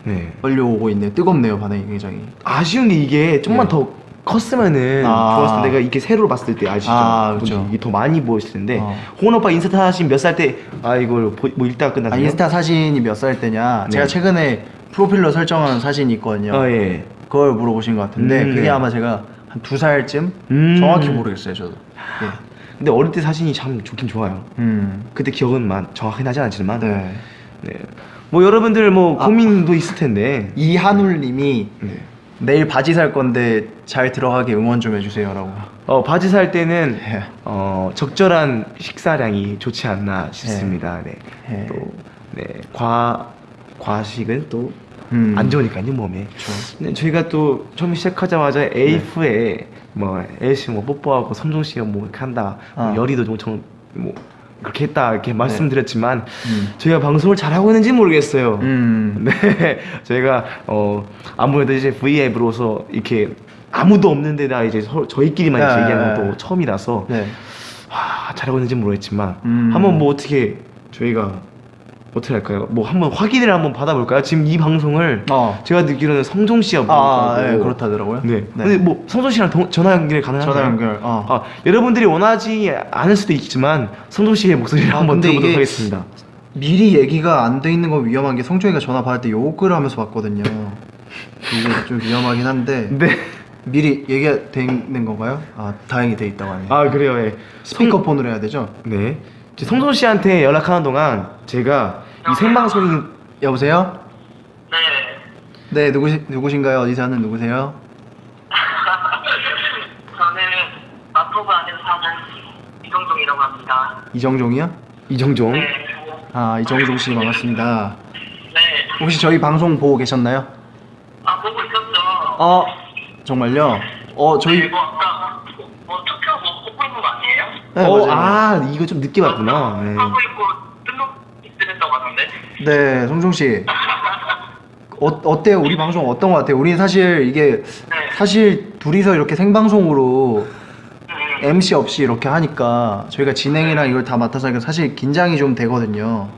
Speaker 1: 네.
Speaker 2: 빨리 오고 있네요. 뜨겁네요 반응이 굉장히.
Speaker 1: 아쉬운 게 이게 좀만
Speaker 2: 네.
Speaker 1: 더 컸으면은
Speaker 2: 아.
Speaker 1: 좋았을 텐데 내가 이게 세로로 봤을 때 아시죠?
Speaker 2: 아, 그쵸.
Speaker 1: 이게 더 많이 보였을 텐데
Speaker 2: 어.
Speaker 1: 홍원 오빠 인스타 사진 몇 살 때 아 이걸 보, 뭐 읽다가
Speaker 2: 아,
Speaker 1: 끝났어요?
Speaker 2: 인스타 사진이 몇 살 때냐?
Speaker 1: 네.
Speaker 2: 제가 최근에 프로필로 설정한 사진이 있거든요.
Speaker 1: 아 예.
Speaker 2: 그걸 물어보신 것 같은데
Speaker 1: 음,
Speaker 2: 그게
Speaker 1: 네.
Speaker 2: 아마 제가 한 두 살쯤
Speaker 1: 음.
Speaker 2: 정확히 모르겠어요 저도. 예.
Speaker 1: 근데 어릴 때 사진이 참 좋긴 좋아요.
Speaker 2: 음.
Speaker 1: 그때 기억은 만 정확히 나지 않지만
Speaker 2: 네.
Speaker 1: 네. 뭐 여러분들 뭐
Speaker 2: 아.
Speaker 1: 고민도 있을 텐데
Speaker 2: 이한울님이
Speaker 1: 네.
Speaker 2: 내일 바지 살 건데 잘 들어가게 응원 좀 해주세요라고.
Speaker 1: 어, 바지 살 때는
Speaker 2: 예.
Speaker 1: 어, 적절한 식사량이 좋지 않나 싶습니다. 네.
Speaker 2: 예.
Speaker 1: 또 네. 과 과식은 또
Speaker 2: 음.
Speaker 1: 안 좋으니까요 몸에.
Speaker 2: 그렇죠.
Speaker 1: 네, 저희가 또 처음 시작하자마자 에이프에 뭐 엘씨 뭐 뽀뽀하고 섬종 씨가 뭐 이렇게 한다, 뭐
Speaker 2: 어.
Speaker 1: 열이도 엄청 뭐 그렇게 했다 이렇게 말씀드렸지만
Speaker 2: 음.
Speaker 1: 저희가 방송을 잘 하고 있는지 모르겠어요.
Speaker 2: 음. <laughs>
Speaker 1: 네, 저희가 어 아무래도 이제 V앱으로서 이렇게 아무도 없는 데 다 이제 서, 저희끼리만
Speaker 2: 네.
Speaker 1: 얘기하는 것도 처음이라서
Speaker 2: 네.
Speaker 1: 와, 잘하고 있는지 모르겠지만
Speaker 2: 음.
Speaker 1: 한번 뭐 어떻게 저희가 어떻게 할까요? 뭐 한번 확인을 한번 받아볼까요? 지금 이 방송을
Speaker 2: 어.
Speaker 1: 제가 듣기로는 성종 씨가
Speaker 2: 아, 예, 그렇다더라고요.
Speaker 1: 네.
Speaker 2: 네.
Speaker 1: 근데 뭐 성종 씨랑 동- 전화 연결 가능한가요?
Speaker 2: 전화 연결. 어.
Speaker 1: 아, 여러분들이 원하지 않을 수도 있지만 성종 씨의 목소리를
Speaker 2: 아,
Speaker 1: 한번 들어보도록 하겠습니다.
Speaker 2: 미리 얘기가 안 돼 있는 건 위험한 게 성종이가 전화 받을 때 욕을 하면서 받거든요. 이게 좀 위험하긴 한데 <laughs>
Speaker 1: 네.
Speaker 2: 미리 얘기가 돼 있는 건가요? 아 다행히 돼 있다고 하네요.
Speaker 1: 아 그래요. 예.
Speaker 2: 스피커폰으로 해야 되죠?
Speaker 1: 네. 성종 씨한테 연락하는 동안 제가 이 생방송이
Speaker 2: 여보세요?
Speaker 3: 네.
Speaker 2: 네 누구시 누구신가요? 어디 사는 누구세요? <laughs>
Speaker 3: 저는 마포구 안에서 사는 이동종이라고 합니다.
Speaker 2: 이정종이요?
Speaker 1: 이정종.
Speaker 3: 네.
Speaker 2: 아 이정종 씨 반갑습니다.
Speaker 3: 네.
Speaker 2: 혹시 저희 방송 보고 계셨나요?
Speaker 3: 아, 보고 있었죠.
Speaker 2: 어 정말요? 어 저희
Speaker 3: 네, 뭐, 투표 뭐, 보고 있는 거 아니에요?
Speaker 2: 네,
Speaker 1: 어,
Speaker 2: 맞아요.
Speaker 1: 아 이거 좀 늦게 봤구나. 네.
Speaker 3: 하고 있고, 등록했다고 하던데.
Speaker 2: 네 성종 씨 어, 어때요? 우리 방송 어떤 것 같아요? 우리 사실 이게
Speaker 3: 네.
Speaker 2: 사실 둘이서 이렇게 생방송으로
Speaker 3: 음,
Speaker 2: MC 없이 이렇게 하니까 저희가 진행이랑 이걸 다 맡아서 하니까 사실 긴장이 좀 되거든요.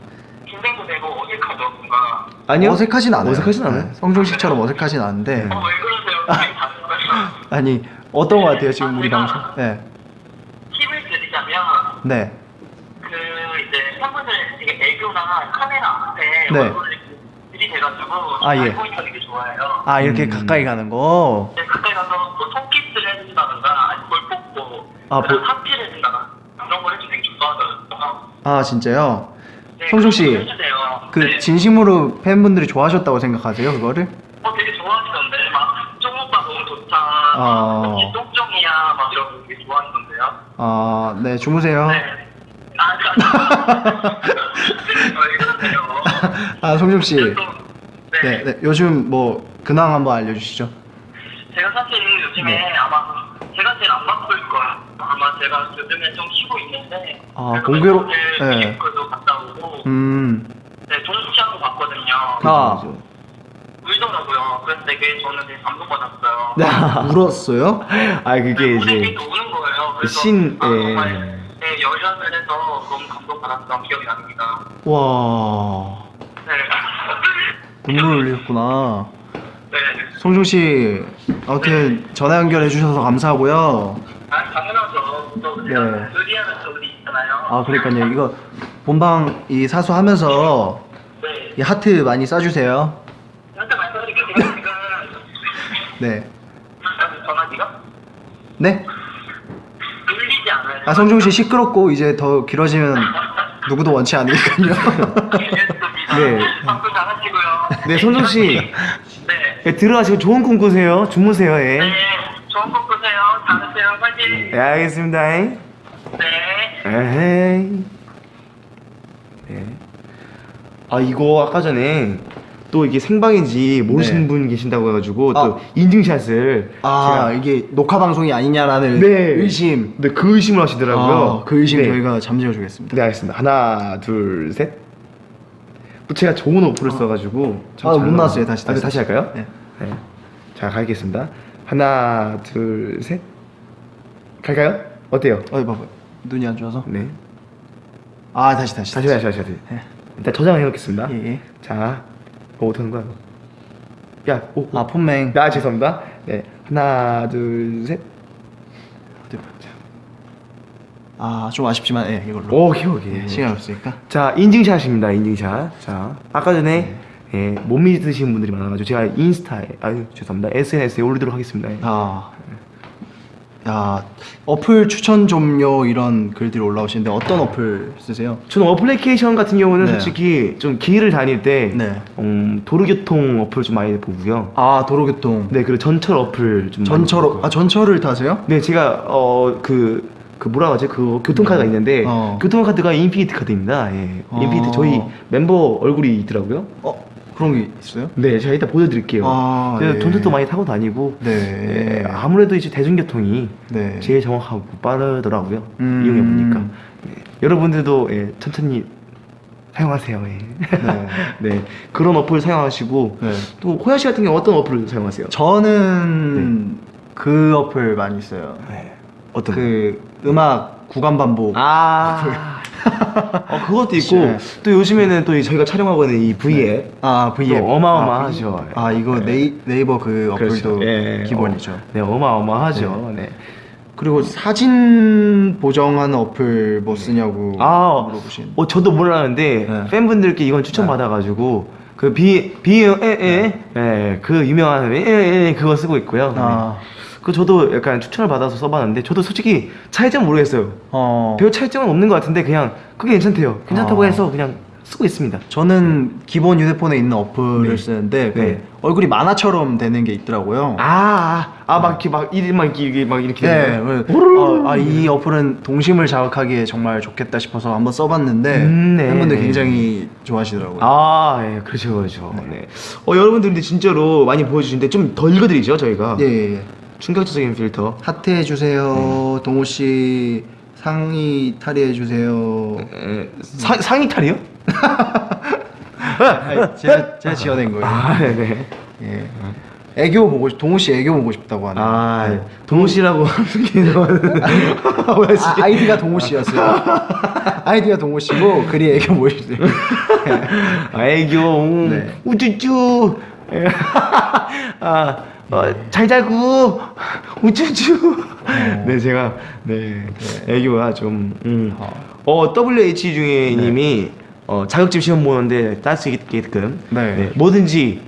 Speaker 3: 긴장도 되고 어색하죠, 뭔가.
Speaker 1: 아니요.
Speaker 2: 어색하진 않아요.
Speaker 1: 어색하진 않아요.
Speaker 2: 네, 성종 씨처럼 어색하진 않은데
Speaker 3: 어, 왜 그러세요? <laughs>
Speaker 2: 아니 어떤 것 같아요 지금 우리 방송? 네, 네,
Speaker 3: 그 이제 팬분들 되게 애교나 카메라 앞에
Speaker 2: 네.
Speaker 3: 얼굴을 들이대가지고
Speaker 2: 아, 예.
Speaker 3: 잘 보이는 게 좋아요.
Speaker 2: 아 이렇게
Speaker 1: 음.
Speaker 2: 가까이 가는 거.
Speaker 3: 네, 가까이 가서 뭐 손키스를 해준다든가 아니면 뭘 뽑고
Speaker 2: 아,
Speaker 3: 그다음
Speaker 2: 뭐-
Speaker 3: 하피를 해준다든가 그런 걸 해주면 되게 좋아하더라고요.
Speaker 2: 아 진짜요?
Speaker 3: 네,
Speaker 2: 성중 씨.
Speaker 3: 그 네.
Speaker 2: 진심으로 팬분들이 좋아하셨다고 생각하세요 그거를?
Speaker 3: 어, 되게 좋아하시던데 막 쫑오빠 너무 좋다
Speaker 2: 아.
Speaker 3: 혹시 똥쫑이야 막 이런 거 되게 아,
Speaker 2: 네 주무세요.
Speaker 3: 네. 아? <laughs>
Speaker 2: 아 성중 씨,
Speaker 3: 또, 네.
Speaker 2: 네, 네, 요즘 뭐 근황 한번 알려주시죠.
Speaker 3: 제가 사실 요즘에
Speaker 2: 네.
Speaker 3: 아마 제가 제일 안 바쁠 거예요. 아마 제가 요즘에 좀 쉬고 있는데.
Speaker 2: 아, 공교로- 네.
Speaker 3: 갔다 오고.
Speaker 2: 음,
Speaker 3: 네, 동시하고 봤거든요.
Speaker 2: 아.
Speaker 1: 그죠,
Speaker 3: 울더라고요. 그래서 되게 저는 되게 감동받았어요.
Speaker 2: 네, <laughs> 울었어요?
Speaker 1: 아 그게
Speaker 3: 무대
Speaker 1: 이제
Speaker 3: 우는 거예요. 그래서
Speaker 1: 신,
Speaker 3: 아,
Speaker 1: 예.
Speaker 3: 정말 네, 열연을 해서 너무 감동받았던 기억이 납니다.
Speaker 2: 와,
Speaker 3: 네.
Speaker 2: 눈물 흘리셨구나.
Speaker 3: 네.
Speaker 2: 성중 씨, 아무튼 전화 연결해 주셔서 감사하고요.
Speaker 3: 아, 당연하죠. 또
Speaker 2: 네.
Speaker 3: 우리 있잖아요.
Speaker 2: 아, 그러니까요. 이거 본방 이 사수하면서
Speaker 3: 네.
Speaker 2: 이 하트 많이 쏴주세요.
Speaker 3: 한테 말씀드릴게요. 제가 지금
Speaker 2: 네,
Speaker 3: 전화기가
Speaker 2: 네.
Speaker 3: 울리지 않아요.
Speaker 2: 아, 성중 씨 시끄럽고 이제 더 길어지면 누구도 원치 않으니까요.
Speaker 1: 네.
Speaker 3: 방송 잘하시고요.
Speaker 1: 네, 손정 씨.
Speaker 3: 네.
Speaker 1: 예, 들어가시고 좋은 꿈 꾸세요. 주무세요. 예.
Speaker 3: 네. 좋은 꿈 꾸세요. 잘하세요. 화이팅.
Speaker 1: 네, 알겠습니다. 예.
Speaker 3: 네.
Speaker 1: 에헤이. 네. 아 이거 아까 전에 또 이게 생방인지 모르시는
Speaker 2: 네.
Speaker 1: 분 계신다고 해가지고 또
Speaker 2: 아.
Speaker 1: 인증샷을
Speaker 2: 아,
Speaker 1: 제가
Speaker 2: 이게 녹화 방송이 아니냐라는
Speaker 1: 네.
Speaker 2: 의심.
Speaker 1: 네, 그 의심을 하시더라고요.
Speaker 2: 아, 그 의심
Speaker 1: 네.
Speaker 2: 저희가 잠재워 주겠습니다.
Speaker 1: 네 알겠습니다. 하나 둘 셋. 또 제가 좋은 어플을 써가지고 참
Speaker 2: 아, 잘못
Speaker 1: 나와요.
Speaker 2: 나왔어요. 다시,
Speaker 1: 아, 네,
Speaker 2: 다시,
Speaker 1: 다시 할까요?
Speaker 2: 네.
Speaker 1: 네. 자 가겠습니다. 하나 둘 셋. 갈까요? 어때요?
Speaker 2: 어이 봐봐. 눈이 안 좋아서.
Speaker 1: 네.
Speaker 2: 아, 다시 다시.
Speaker 1: 다시 다시 다시 다시.
Speaker 2: 네.
Speaker 1: 일단 저장을 해놓겠습니다.
Speaker 2: 예, 예.
Speaker 1: 자, 뭐 어떻게 하는 거야? 야, 오,
Speaker 2: 아, 폰맹.
Speaker 1: 나 죄송합니다. 네, 하나, 둘, 셋.
Speaker 2: 어디 보자. 아, 좀 아쉽지만 예, 이걸로.
Speaker 1: 오케이, 오케이.
Speaker 2: 예, 시간 없으니까.
Speaker 1: 자, 인증샷입니다. 인증샷. 자, 아까 전에 예, 못 믿으시는 분들이 많아가지고 제가 인스타에, 아유 죄송합니다. SNS에 올리도록 하겠습니다. 예.
Speaker 2: 아. 야, 어플 추천 좀요 이런 글들이 올라오시는데 어떤 어플 쓰세요?
Speaker 1: 저는 어플리케이션 같은 경우는
Speaker 2: 네.
Speaker 1: 솔직히 좀 길을 다닐 때
Speaker 2: 네.
Speaker 1: 음, 도로교통 어플 좀 많이 보고요.
Speaker 2: 아, 도로교통.
Speaker 1: 네, 그리고 전철 어플 좀
Speaker 2: 전철
Speaker 1: 보고요.
Speaker 2: 아, 전철을 타세요?
Speaker 1: 네, 제가 어그 그 뭐라 하지 그 교통카드가 있는데
Speaker 2: 어.
Speaker 1: 교통카드가 인피니트 카드입니다. 예,
Speaker 2: 어.
Speaker 1: 인피니트 저희 멤버 얼굴이 있더라고요.
Speaker 2: 어, 그런 게 있어요?
Speaker 1: 네, 제가 이따 보여드릴게요.
Speaker 2: 아, 예.
Speaker 1: 돈도 많이 타고 다니고
Speaker 2: 네.
Speaker 1: 예, 아무래도 이제 대중교통이
Speaker 2: 네.
Speaker 1: 제일 정확하고 빠르더라고요.
Speaker 2: 음.
Speaker 1: 이용해 보니까 네. 여러분들도 예, 천천히 사용하세요. 예.
Speaker 2: 네. <laughs>
Speaker 1: 네, 그런 어플 사용하시고
Speaker 2: 네.
Speaker 1: 또 호야 씨 같은 경우 어떤 어플 사용하세요?
Speaker 2: 저는 그 어플 많이 써요.
Speaker 1: 네. 어떤?
Speaker 2: 그 음악 구간 반복.
Speaker 1: 아. <laughs> 어, 그것도 있고
Speaker 2: 네.
Speaker 1: 또 요즘에는 또이 저희가 촬영하고 있는 이 V앱
Speaker 2: 아, V앱.
Speaker 1: 또 어마어마하죠.
Speaker 2: 아, 이거 네이, 네이 버 그 어플도
Speaker 1: 그렇죠. 예,
Speaker 2: 기본이죠.
Speaker 1: 어, 네, 어마어마하죠. 네.
Speaker 2: 그리고 사진 보정하는 어플 뭐 쓰냐고
Speaker 1: 아,
Speaker 2: 물어보신.
Speaker 1: 어, 저도 몰랐는데
Speaker 2: 네.
Speaker 1: 팬분들께 이건 추천 받아가지고 그 비, 비, 에, 에, 에, 그 유명한 에, 에, 에, 그거 쓰고 있고요. 네.
Speaker 2: 아.
Speaker 1: 그 저도 약간 추천을 받아서 써봤는데 저도 솔직히 차이점 모르겠어요.
Speaker 2: 어.
Speaker 1: 별 차이점은 없는 것 같은데 그냥 그게 괜찮대요. 괜찮다고
Speaker 2: 아.
Speaker 1: 해서 그냥 쓰고 있습니다.
Speaker 2: 저는 기본 휴대폰에 있는 어플을
Speaker 1: 네.
Speaker 2: 쓰는데 그
Speaker 1: 네.
Speaker 2: 얼굴이 만화처럼 되는 게 있더라고요.
Speaker 1: 아, 아, 막 이렇게 막막 이렇게 막 이렇게.
Speaker 2: 네? 그, 어, 아, 이 어플은 동심을 자극하기에 정말 좋겠다 싶어서 한번 써봤는데
Speaker 1: 음, 네.
Speaker 2: 팬분들 굉장히 좋아하시더라고요.
Speaker 1: 아, 예, 그렇죠, 그렇죠. 네. 어, 여러분들 근데 진짜로 많이 보여주시는데 좀 더 읽어드리죠, 저희가.
Speaker 2: 예, 예, 예.
Speaker 1: 충격적인 필터.
Speaker 2: 하트 해주세요.
Speaker 1: 네.
Speaker 2: 동호 씨 상의 탈의해 주세요.
Speaker 1: 에, 상, 상의 탈이요?
Speaker 2: 아니, 제가 제가 지어낸 거예요.
Speaker 1: 아, 네네.
Speaker 2: 예. 애교 보고 싶, 동우 씨 애교 보고 싶다고 하네요.
Speaker 1: 아
Speaker 2: 네.
Speaker 1: 동호 씨라고 <laughs> 하는 게 뭐야
Speaker 2: 아, 아이디가 동우 씨였어요. 아이디가 동우 씨고 글이 애교 보고 싶어요. <laughs>
Speaker 1: 아, 애교 음,
Speaker 2: 네.
Speaker 1: 우쭈쭈 <laughs> 아, 어, 잘 자고 <laughs> 우쭈쭈 네 제가 네, 애교가 좀 음. 어 WH 중에 님이 어, 자격증 시험 보는데 딸 수 있게끔
Speaker 2: 네.
Speaker 1: 뭐든지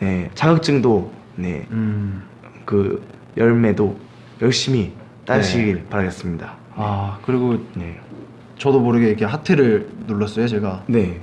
Speaker 1: 네, 자격증도 네,
Speaker 2: 음.
Speaker 1: 그 열매도 열심히 따시길 바라겠습니다.
Speaker 2: 아 그리고
Speaker 1: 네.
Speaker 2: 저도 모르게 이렇게 하트를 눌렀어요 제가.
Speaker 1: 네.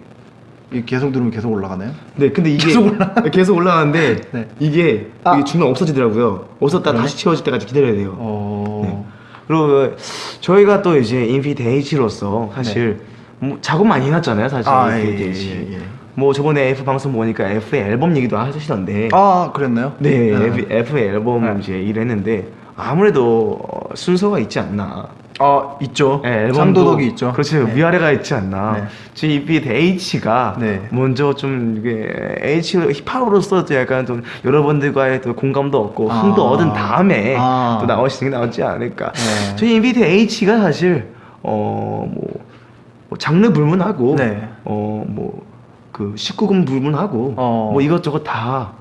Speaker 2: 이 계속 누르면 계속 올라가나요?
Speaker 1: 네, 근데 이게
Speaker 2: 계속 올라-
Speaker 1: 계속 올라가는데 <laughs>
Speaker 2: 네.
Speaker 1: 이게,
Speaker 2: 아.
Speaker 1: 이게 중간 없어지더라고요. 없었다 다시 채워질 때까지 기다려야 돼요.
Speaker 2: 어.
Speaker 1: 그리고 저희가 또 이제 인피니트 H로서 사실 뭐 작업 많이 해놨잖아요, 사실.
Speaker 2: 네. 아,
Speaker 1: 인피니트
Speaker 2: 예,
Speaker 1: H.
Speaker 2: 예, 예.
Speaker 1: 뭐 저번에 F 방송 보니까 F의 앨범 얘기도 하시던데.
Speaker 2: 아 그랬나요?
Speaker 1: 네, F, F의 앨범
Speaker 2: 네.
Speaker 1: 이제 일했는데 아무래도 어, 순서가 있지 않나.
Speaker 2: 아 있죠.
Speaker 1: 네, 앨범도
Speaker 2: 상도덕이 있죠.
Speaker 1: 그렇죠.
Speaker 2: 네.
Speaker 1: 위아래가 있지 않나.
Speaker 2: 네.
Speaker 1: 지금 이 비트 H가
Speaker 2: 네.
Speaker 1: 먼저 좀 이게 H 힙합으로서 또 약간 좀 여러분들과의 또 공감도 얻고
Speaker 2: 아.
Speaker 1: 흥도 얻은 다음에
Speaker 2: 아.
Speaker 1: 또 나오시는 게 나오지 않을까.
Speaker 2: 네.
Speaker 1: 저희 인비트 H가 사실 어뭐 뭐 장르 불문하고
Speaker 2: 네.
Speaker 1: 어뭐 그 19금 불문하고
Speaker 2: 어.
Speaker 1: 뭐 이것저것 다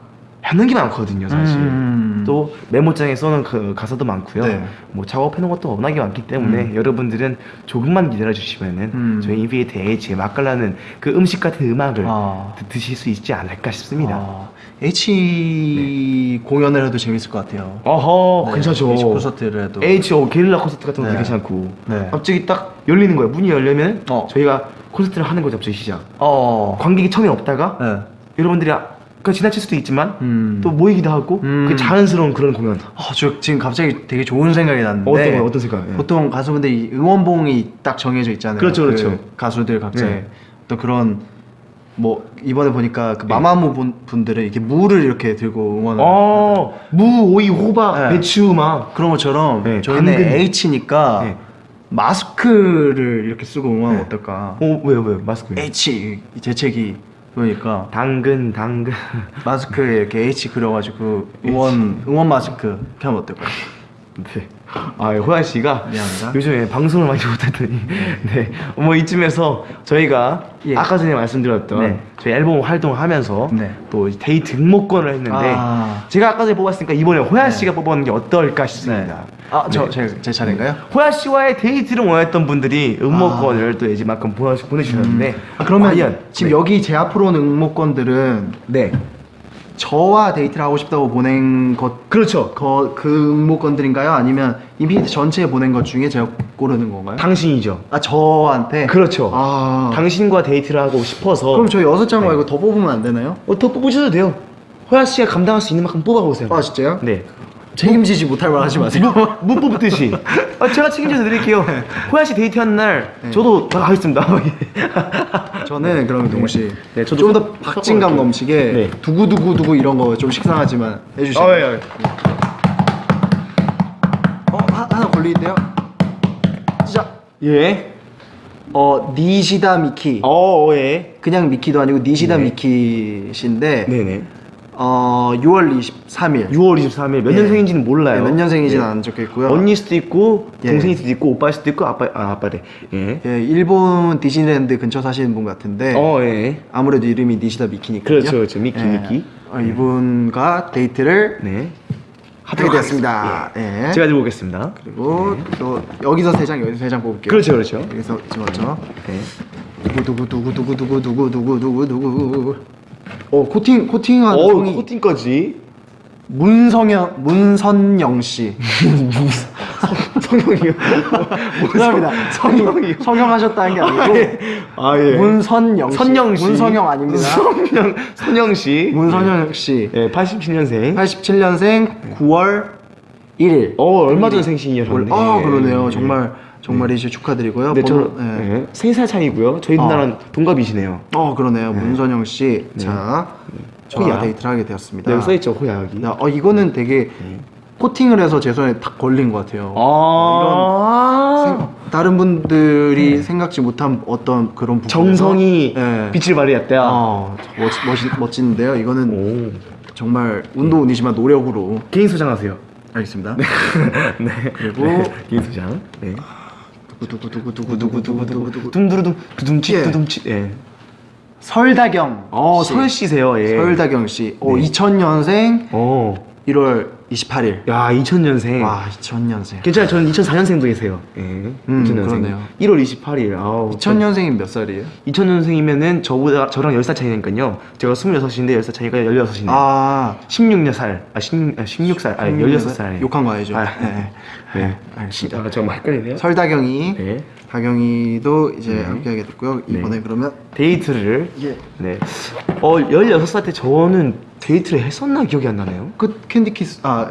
Speaker 1: 하는 게 많거든요, 사실.
Speaker 2: 음.
Speaker 1: 또 메모장에 써놓은 그 가사도 많고요.
Speaker 2: 네.
Speaker 1: 뭐 작업해놓은 것도 워낙에 많기 때문에 여러분들은 조금만 기다려 주시면은
Speaker 2: 음.
Speaker 1: 저희 인비트 H 맛깔나는 그 음식 같은 음악을
Speaker 2: 아.
Speaker 1: 드- 드실 수 있지 않을까 싶습니다.
Speaker 2: 아, H 공연을 해도 재밌을 것 같아요.
Speaker 1: 어허,
Speaker 2: 네,
Speaker 1: 괜찮죠.
Speaker 2: H 콘서트를 해도.
Speaker 1: H.O. 게릴라 콘서트 같은 것도
Speaker 2: 네.
Speaker 1: 괜찮고
Speaker 2: 네.
Speaker 1: 갑자기 딱 열리는 거예요. 문이 열리면
Speaker 2: 어.
Speaker 1: 저희가 콘서트를 하는 거죠. 갑자기 시작.
Speaker 2: 어.
Speaker 1: 관객이 처음에 없다가
Speaker 2: 네.
Speaker 1: 여러분들이 아- 그 지나칠 수도 있지만
Speaker 2: 음.
Speaker 1: 또 모이기도 하고
Speaker 2: 음.
Speaker 1: 그 자연스러운 그런 공연.
Speaker 2: 아, 저 지금 갑자기 되게 좋은 생각이 났는데
Speaker 1: 어떤 거, 어떤 생각? 예.
Speaker 2: 보통 가수분들 이 응원봉이 딱 정해져 있잖아요.
Speaker 1: 그렇죠, 그렇죠.
Speaker 2: 그 가수들 각자의
Speaker 1: 네.
Speaker 2: 또 그런 뭐 이번에 보니까 그 마마무 분- 분들은 이렇게 물을 이렇게 들고 응원을
Speaker 1: 어, 무, 오이, 호박,
Speaker 2: 네.
Speaker 1: 배추 막.
Speaker 2: 그런 것처럼
Speaker 1: 네,
Speaker 2: 저희는
Speaker 1: 당근.
Speaker 2: H니까
Speaker 1: 네.
Speaker 2: 마스크를 이렇게 쓰고 응원하면
Speaker 1: 네.
Speaker 2: 어떨까?
Speaker 1: 어, 왜요, 왜요? 마스크.
Speaker 2: H 이 재채기 그러니까
Speaker 1: 당근, 당근.
Speaker 2: 마스크에 이렇게 H 그려가지고 응원 응원 마스크 이렇게 하면 어떨까요?
Speaker 1: 네. 아, 호야 씨가
Speaker 2: 미안합니다.
Speaker 1: 요즘에 방송을 많이 못했더니 네. 뭐 이쯤에서 저희가
Speaker 2: 예.
Speaker 1: 아까 전에 말씀드렸던
Speaker 2: 네.
Speaker 1: 저희 앨범 활동하면서
Speaker 2: 네.
Speaker 1: 또 데이트 응모권을 했는데
Speaker 2: 아.
Speaker 1: 제가 아까 전에 뽑았으니까 이번에 호야
Speaker 2: 네.
Speaker 1: 씨가 뽑아놓은 게 어떨까 싶습니다.
Speaker 2: 아, 저,
Speaker 1: 네.
Speaker 2: 제, 제 차례인가요?
Speaker 1: 호야 씨와의 데이트를 원했던 분들이 응모권을 또 이제만큼 보내, 보내주셨는데
Speaker 2: 아, 그러면
Speaker 1: 과연
Speaker 2: 지금
Speaker 1: 네.
Speaker 2: 여기 제 앞으로 오는 응모권들은
Speaker 1: 네
Speaker 2: 저와 데이트를 하고 싶다고 보낸 것,
Speaker 1: 그렇죠
Speaker 2: 거, 그 응모권들인가요? 아니면 인피니트 전체에 보낸 것 중에 제가 고르는 건가요?
Speaker 1: 당신이죠.
Speaker 2: 아 저한테?
Speaker 1: 그렇죠.
Speaker 2: 아
Speaker 1: 당신과 데이트를 하고 싶어서
Speaker 2: 그럼 저 여섯 장
Speaker 1: 네.
Speaker 2: 말고 더 뽑으면 안 되나요?
Speaker 1: 어, 더 뽑으셔도 돼요. 호야 씨가 감당할 수 있는 만큼 뽑아보세요.
Speaker 2: 아 진짜요?
Speaker 1: 네.
Speaker 2: 책임지지 못할 말 하지 마세요
Speaker 1: 무 뽑듯이. 아, 제가 책임져서 드릴게요. 호야 씨 데이트하는 날
Speaker 2: 네.
Speaker 1: 저도 나가겠습니다. <laughs>
Speaker 2: 저는 그럼 동훈씨
Speaker 1: 네, 저도
Speaker 2: 좀더
Speaker 1: 섞-
Speaker 2: 박진감
Speaker 1: 섞어볼게요.
Speaker 2: 넘치게
Speaker 1: 네.
Speaker 2: 두구두구두구 이런 거 좀 식상하지만 해주시죠
Speaker 1: 아, 예, 예.
Speaker 2: 어? 하, 하나 걸리는데요? 시작
Speaker 1: 예.
Speaker 2: 어 니시다 미키
Speaker 1: 어, 예.
Speaker 2: 그냥 미키도 아니고 니시다
Speaker 1: 네.
Speaker 2: 미키신데
Speaker 1: 네네.
Speaker 2: 어 6월 23일
Speaker 1: 6월 23일 몇
Speaker 2: 예.
Speaker 1: 년생인지는 몰라요.
Speaker 2: 몇 년생인지는
Speaker 1: 네.
Speaker 2: 안 적혀 있고요.
Speaker 1: 언니 수도 있고
Speaker 2: 예.
Speaker 1: 동생일 수도 있고 오빠일 수도 있고 아빠 아 아빠래. 예.
Speaker 2: 예, 일본 디즈니랜드 근처 사시는 분 같은데
Speaker 1: 어 예.
Speaker 2: 아무래도 이름이 니시다 미키니까요.
Speaker 1: 그렇죠, 그렇죠. 미키,
Speaker 2: 예.
Speaker 1: 미키.
Speaker 2: 어, 이분과 데이트를
Speaker 1: 네.
Speaker 2: 하게 되었습니다. 예.
Speaker 1: 제가 들고 오겠습니다.
Speaker 2: 그리고 또 여기서 세 장, 여기서 세 장 뽑을게요.
Speaker 1: 그렇죠, 그렇죠.
Speaker 2: 여기서 찍었죠.
Speaker 1: 네.
Speaker 2: 두구 두구 두구 두구 두구 두구 두구 두구 두구. 어 코팅 코팅한
Speaker 1: 어,
Speaker 2: 성이
Speaker 1: 코팅까지.
Speaker 2: 문성영 문선영 씨. <laughs>
Speaker 1: 성형이요.
Speaker 2: 죄송합니다.
Speaker 1: 성형이요.
Speaker 2: 성형하셨다는 게 아니고
Speaker 1: 아 예.
Speaker 2: 문선영 씨.
Speaker 1: 선영 씨.
Speaker 2: 문성영 아닙니다.
Speaker 1: 선영 선영 씨.
Speaker 2: 문선영 씨.
Speaker 1: 예, 87년생.
Speaker 2: 87년생 9월 1일.
Speaker 1: 어, 얼마 전 생신이셨네.
Speaker 2: 아 그러네요. 정말 정말이시 축하드리고요.
Speaker 1: 네, 저
Speaker 2: 번호- 예.
Speaker 1: 네. 세살 차이고요. 저희
Speaker 2: 아.
Speaker 1: 누나랑 동갑이시네요.
Speaker 2: 어 그러네요. 문선영 씨. 자, 저와
Speaker 1: 호야.
Speaker 2: 데이트를 하게 되었습니다.
Speaker 1: 네, 써 있죠, 호야기.
Speaker 2: 야, 어 이거는 되게 코팅을 해서 제 손에 딱 걸린 것 같아요.
Speaker 1: 아.
Speaker 2: 생- 다른 분들이 생각지 못한 어떤 그런 부분에서
Speaker 1: 정성이
Speaker 2: 예.
Speaker 1: 빛을 발휘했다.
Speaker 2: 어, 멋, 멋, 멋진데요. 이거는
Speaker 1: 오.
Speaker 2: 정말 운도 운이지만 노력으로
Speaker 1: 개인 소장하세요.
Speaker 2: 알겠습니다. <laughs>
Speaker 1: 네.
Speaker 2: 그리고
Speaker 1: 네. 개인 소장. 네.
Speaker 2: 두구두구두구두구두구두구두구
Speaker 1: 둠두루둠 두둠치
Speaker 2: 예.
Speaker 1: 두둠치. 예.
Speaker 2: 설다경
Speaker 1: 어,
Speaker 2: 씨.
Speaker 1: 설 씨세요. 예.
Speaker 2: 설다경 씨. 2000년생
Speaker 1: 어.
Speaker 2: 1월 28일.
Speaker 1: 야, 2000년생.
Speaker 2: 와, 2000년생.
Speaker 1: 괜찮아요. 저는 2004년생도이세요. 예.
Speaker 2: 음,
Speaker 1: 2000년생.
Speaker 2: 그러네요.
Speaker 1: 1월 28일. 아우.
Speaker 2: 2000년생이 몇 살이에요?
Speaker 1: 2000년생이면은 저보다 저랑 10살 차이니까요. 제가 26인데 10살 차이가 16이네요.
Speaker 2: 아,
Speaker 1: 16살. 아, 16, 아, 16살. 아, 16살.
Speaker 2: 욕한 거 아니죠?
Speaker 1: 아,
Speaker 2: 네.
Speaker 1: 네.
Speaker 2: 알겠습니다.
Speaker 1: 아, 정말 헷갈리네요.
Speaker 2: 설다경이,
Speaker 1: 네.
Speaker 2: 다경이도 이제
Speaker 1: 네.
Speaker 2: 함께하게 됐고요.
Speaker 1: 네.
Speaker 2: 이번에 그러면
Speaker 1: 데이트를
Speaker 2: 예.
Speaker 1: 네. 어, 16살 때 저는 데이트를 했었나 기억이 안 나네요.
Speaker 2: 그 캔디 키스 아,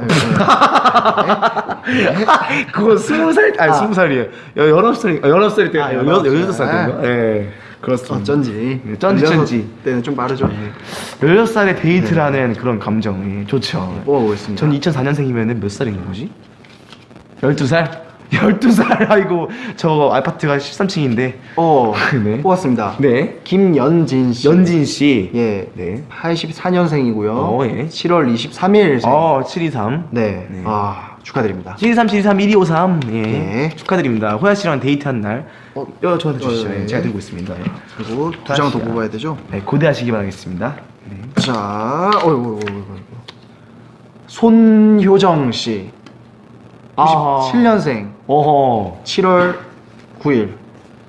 Speaker 2: 예, <laughs>
Speaker 1: 그거 20살 아니
Speaker 2: 아.
Speaker 1: 20살이에요. 19살 19살 때
Speaker 2: 아,
Speaker 1: 16살
Speaker 2: 16살.
Speaker 1: 때인가? 예.
Speaker 2: 예.
Speaker 1: 그렇습니다.
Speaker 2: 어쩐지.
Speaker 1: 네, 쩐지, 쩐지.
Speaker 2: 때는 좀 빠르죠.
Speaker 1: 16살에 데이트라는 그런 감정 예, 좋죠.
Speaker 2: 뽑아보겠습니다.
Speaker 1: 전 2004년생이면 몇 살인 거지? 12살? 12살 <laughs> 아이고 저 아파트가 13층인데
Speaker 2: 어, <laughs>
Speaker 1: 네.
Speaker 2: 뽑았습니다.
Speaker 1: 네.
Speaker 2: 김연진 씨.
Speaker 1: 연진 씨.
Speaker 2: 예.
Speaker 1: 네.
Speaker 2: 84년생이고요.
Speaker 1: 어, 예.
Speaker 2: 7월 23일 생.
Speaker 1: 어, 723.
Speaker 2: 네.
Speaker 1: 네.
Speaker 2: 아, 축하드립니다.
Speaker 1: 723 723 1253. 예.
Speaker 2: 네.
Speaker 1: 축하드립니다. 호야 씨랑 데이트한 날. 어, 여 저한테 주시죠.
Speaker 2: 어, 예.
Speaker 1: 예, 제가 들고 있습니다. 예.
Speaker 2: 그리고 두 장 더. 뽑아야 되죠?
Speaker 1: 네, 고대하시기 바라겠습니다. 네.
Speaker 2: 자, 어이구, 어이구, 어이구. 손효정 씨.
Speaker 1: 아.
Speaker 2: 97년생.
Speaker 1: 어허.
Speaker 2: 7월 9일.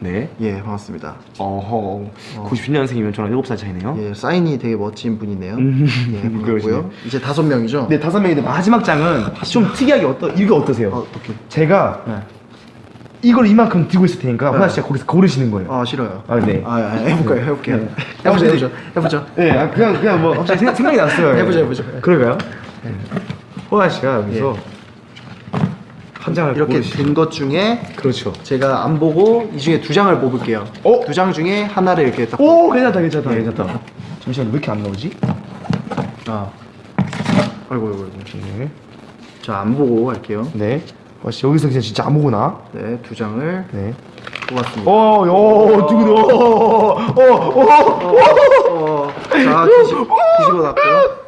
Speaker 1: 네.
Speaker 2: 예, 반갑습니다.
Speaker 1: 어허. 90년생이면 저랑 7살 차이네요.
Speaker 2: 예, 사인이 되게 멋진 분이네요.
Speaker 1: 음,
Speaker 2: 예. 반갑고요. <laughs> 이제 다섯 명이죠?
Speaker 1: 네, 다섯 명인데 마지막 장은 좀 특이하게 어떠 이거 어떠세요?
Speaker 2: 어, 어떻게?
Speaker 1: 제가
Speaker 2: 네.
Speaker 1: 이걸 이만큼 들고 있을 테니까 호야 씨가 거기서 고르시는 거예요.
Speaker 2: 아, 싫어요.
Speaker 1: 아, 네.
Speaker 2: 아, 아, 해볼까요? 해볼게요.
Speaker 1: 네.
Speaker 2: 해보죠,
Speaker 1: 네.
Speaker 2: 해보죠. 해보죠.
Speaker 1: 네, 아, 그냥 그냥 뭐 갑자기 생각, 생각이 났어요. <laughs>
Speaker 2: 해보죠, 해보죠.
Speaker 1: 그럴까요? 호야 씨가 여기서 한 장을
Speaker 2: 이렇게. 된 것 중에
Speaker 1: 그렇죠.
Speaker 2: 제가 안 보고 이 중에 두 장을 뽑을게요.
Speaker 1: 어?
Speaker 2: 두 장 중에 하나를 이렇게 딱.
Speaker 1: 오, 괜찮다, 괜찮다, 괜찮다. 잠시만 왜 이렇게 안 나오지?
Speaker 2: 아. 아이고, 아이고, 아이고.
Speaker 1: 네.
Speaker 2: 자, 안 보고 할게요.
Speaker 1: 네. 호야 씨 여기서 그냥 진짜 아무거나.
Speaker 2: 네, 두 장을
Speaker 1: 네.
Speaker 2: 뽑았습니다.
Speaker 1: 어, 요, 누구도, 어, 어, 어,
Speaker 2: 어, 자, 뒤집, 뒤집어 놨고요.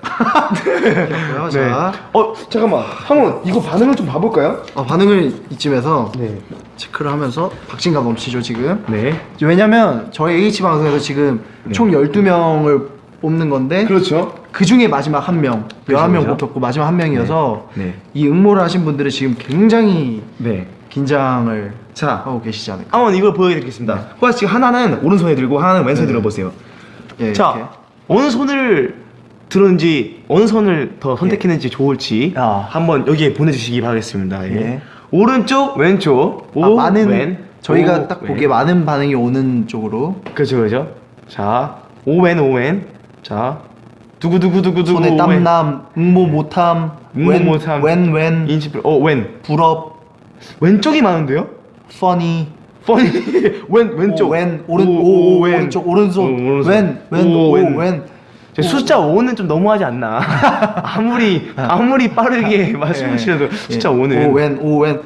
Speaker 1: 네.
Speaker 2: 자,
Speaker 1: 어, 잠깐만. 한번 이거 반응을 좀 봐볼까요?
Speaker 2: 어, 반응을 이쯤에서
Speaker 1: 네.
Speaker 2: 체크를 하면서 박진감 넘치죠, 지금.
Speaker 1: 네.
Speaker 2: 왜냐면 저희 H 방송에서 지금
Speaker 1: 네.
Speaker 2: 총 12명을 뽑는 건데
Speaker 1: 그렇죠.
Speaker 2: 그 중에 마지막 한 명,
Speaker 1: 그렇죠,
Speaker 2: 11명
Speaker 1: 그렇죠.
Speaker 2: 뽑혔고 마지막 한 명이어서
Speaker 1: 네.
Speaker 2: 이 응모를 하신 분들은 지금 굉장히
Speaker 1: 네.
Speaker 2: 긴장을
Speaker 1: 자,
Speaker 2: 하고 계시지 않을까.
Speaker 1: 한번 이걸 보여드리겠습니다. 호야 씨 하나는 오른손에 들고 하나는 왼손에
Speaker 2: 네.
Speaker 1: 들어보세요.
Speaker 2: 예,
Speaker 1: 자,
Speaker 2: 이렇게.
Speaker 1: 어느 손을 들었는지 어느 손을 더 선택했는지 좋을지
Speaker 2: 아.
Speaker 1: 한번 여기에 보내주시기 바라겠습니다. 예.
Speaker 2: 예.
Speaker 1: 오른쪽, 왼쪽, 오,
Speaker 2: 아, 많은
Speaker 1: 왼,
Speaker 2: 저희가
Speaker 1: 오,
Speaker 2: 딱
Speaker 1: 왼.
Speaker 2: 보기에 많은 반응이 오는 쪽으로
Speaker 1: 그렇죠, 그렇죠. 자, 오왼, 오왼. 자, 두구두구두구두구.
Speaker 2: 손에. 땀남, 응모 못함,
Speaker 1: 응모
Speaker 2: 웬,
Speaker 1: 못함.
Speaker 2: 웬, 웬,
Speaker 1: 인치, 어, 왼.
Speaker 2: 불업,
Speaker 1: 왼쪽이 많은데요? <laughs> 왼 왼쪽
Speaker 2: 오, 왼, 오른,
Speaker 1: 오,
Speaker 2: 오,
Speaker 1: 오,
Speaker 2: 오,
Speaker 1: 왼.
Speaker 2: 오른쪽, 오른손,
Speaker 1: 오, 오른손.
Speaker 2: 왼, 왼,
Speaker 1: 오,
Speaker 2: 오,
Speaker 1: 왼. 숫자 5는 좀 너무하지 않나 <laughs> 아무리 아무리 빠르게 말씀하시려도 숫자 5는
Speaker 2: 예. 오, 웬, 오, 왼.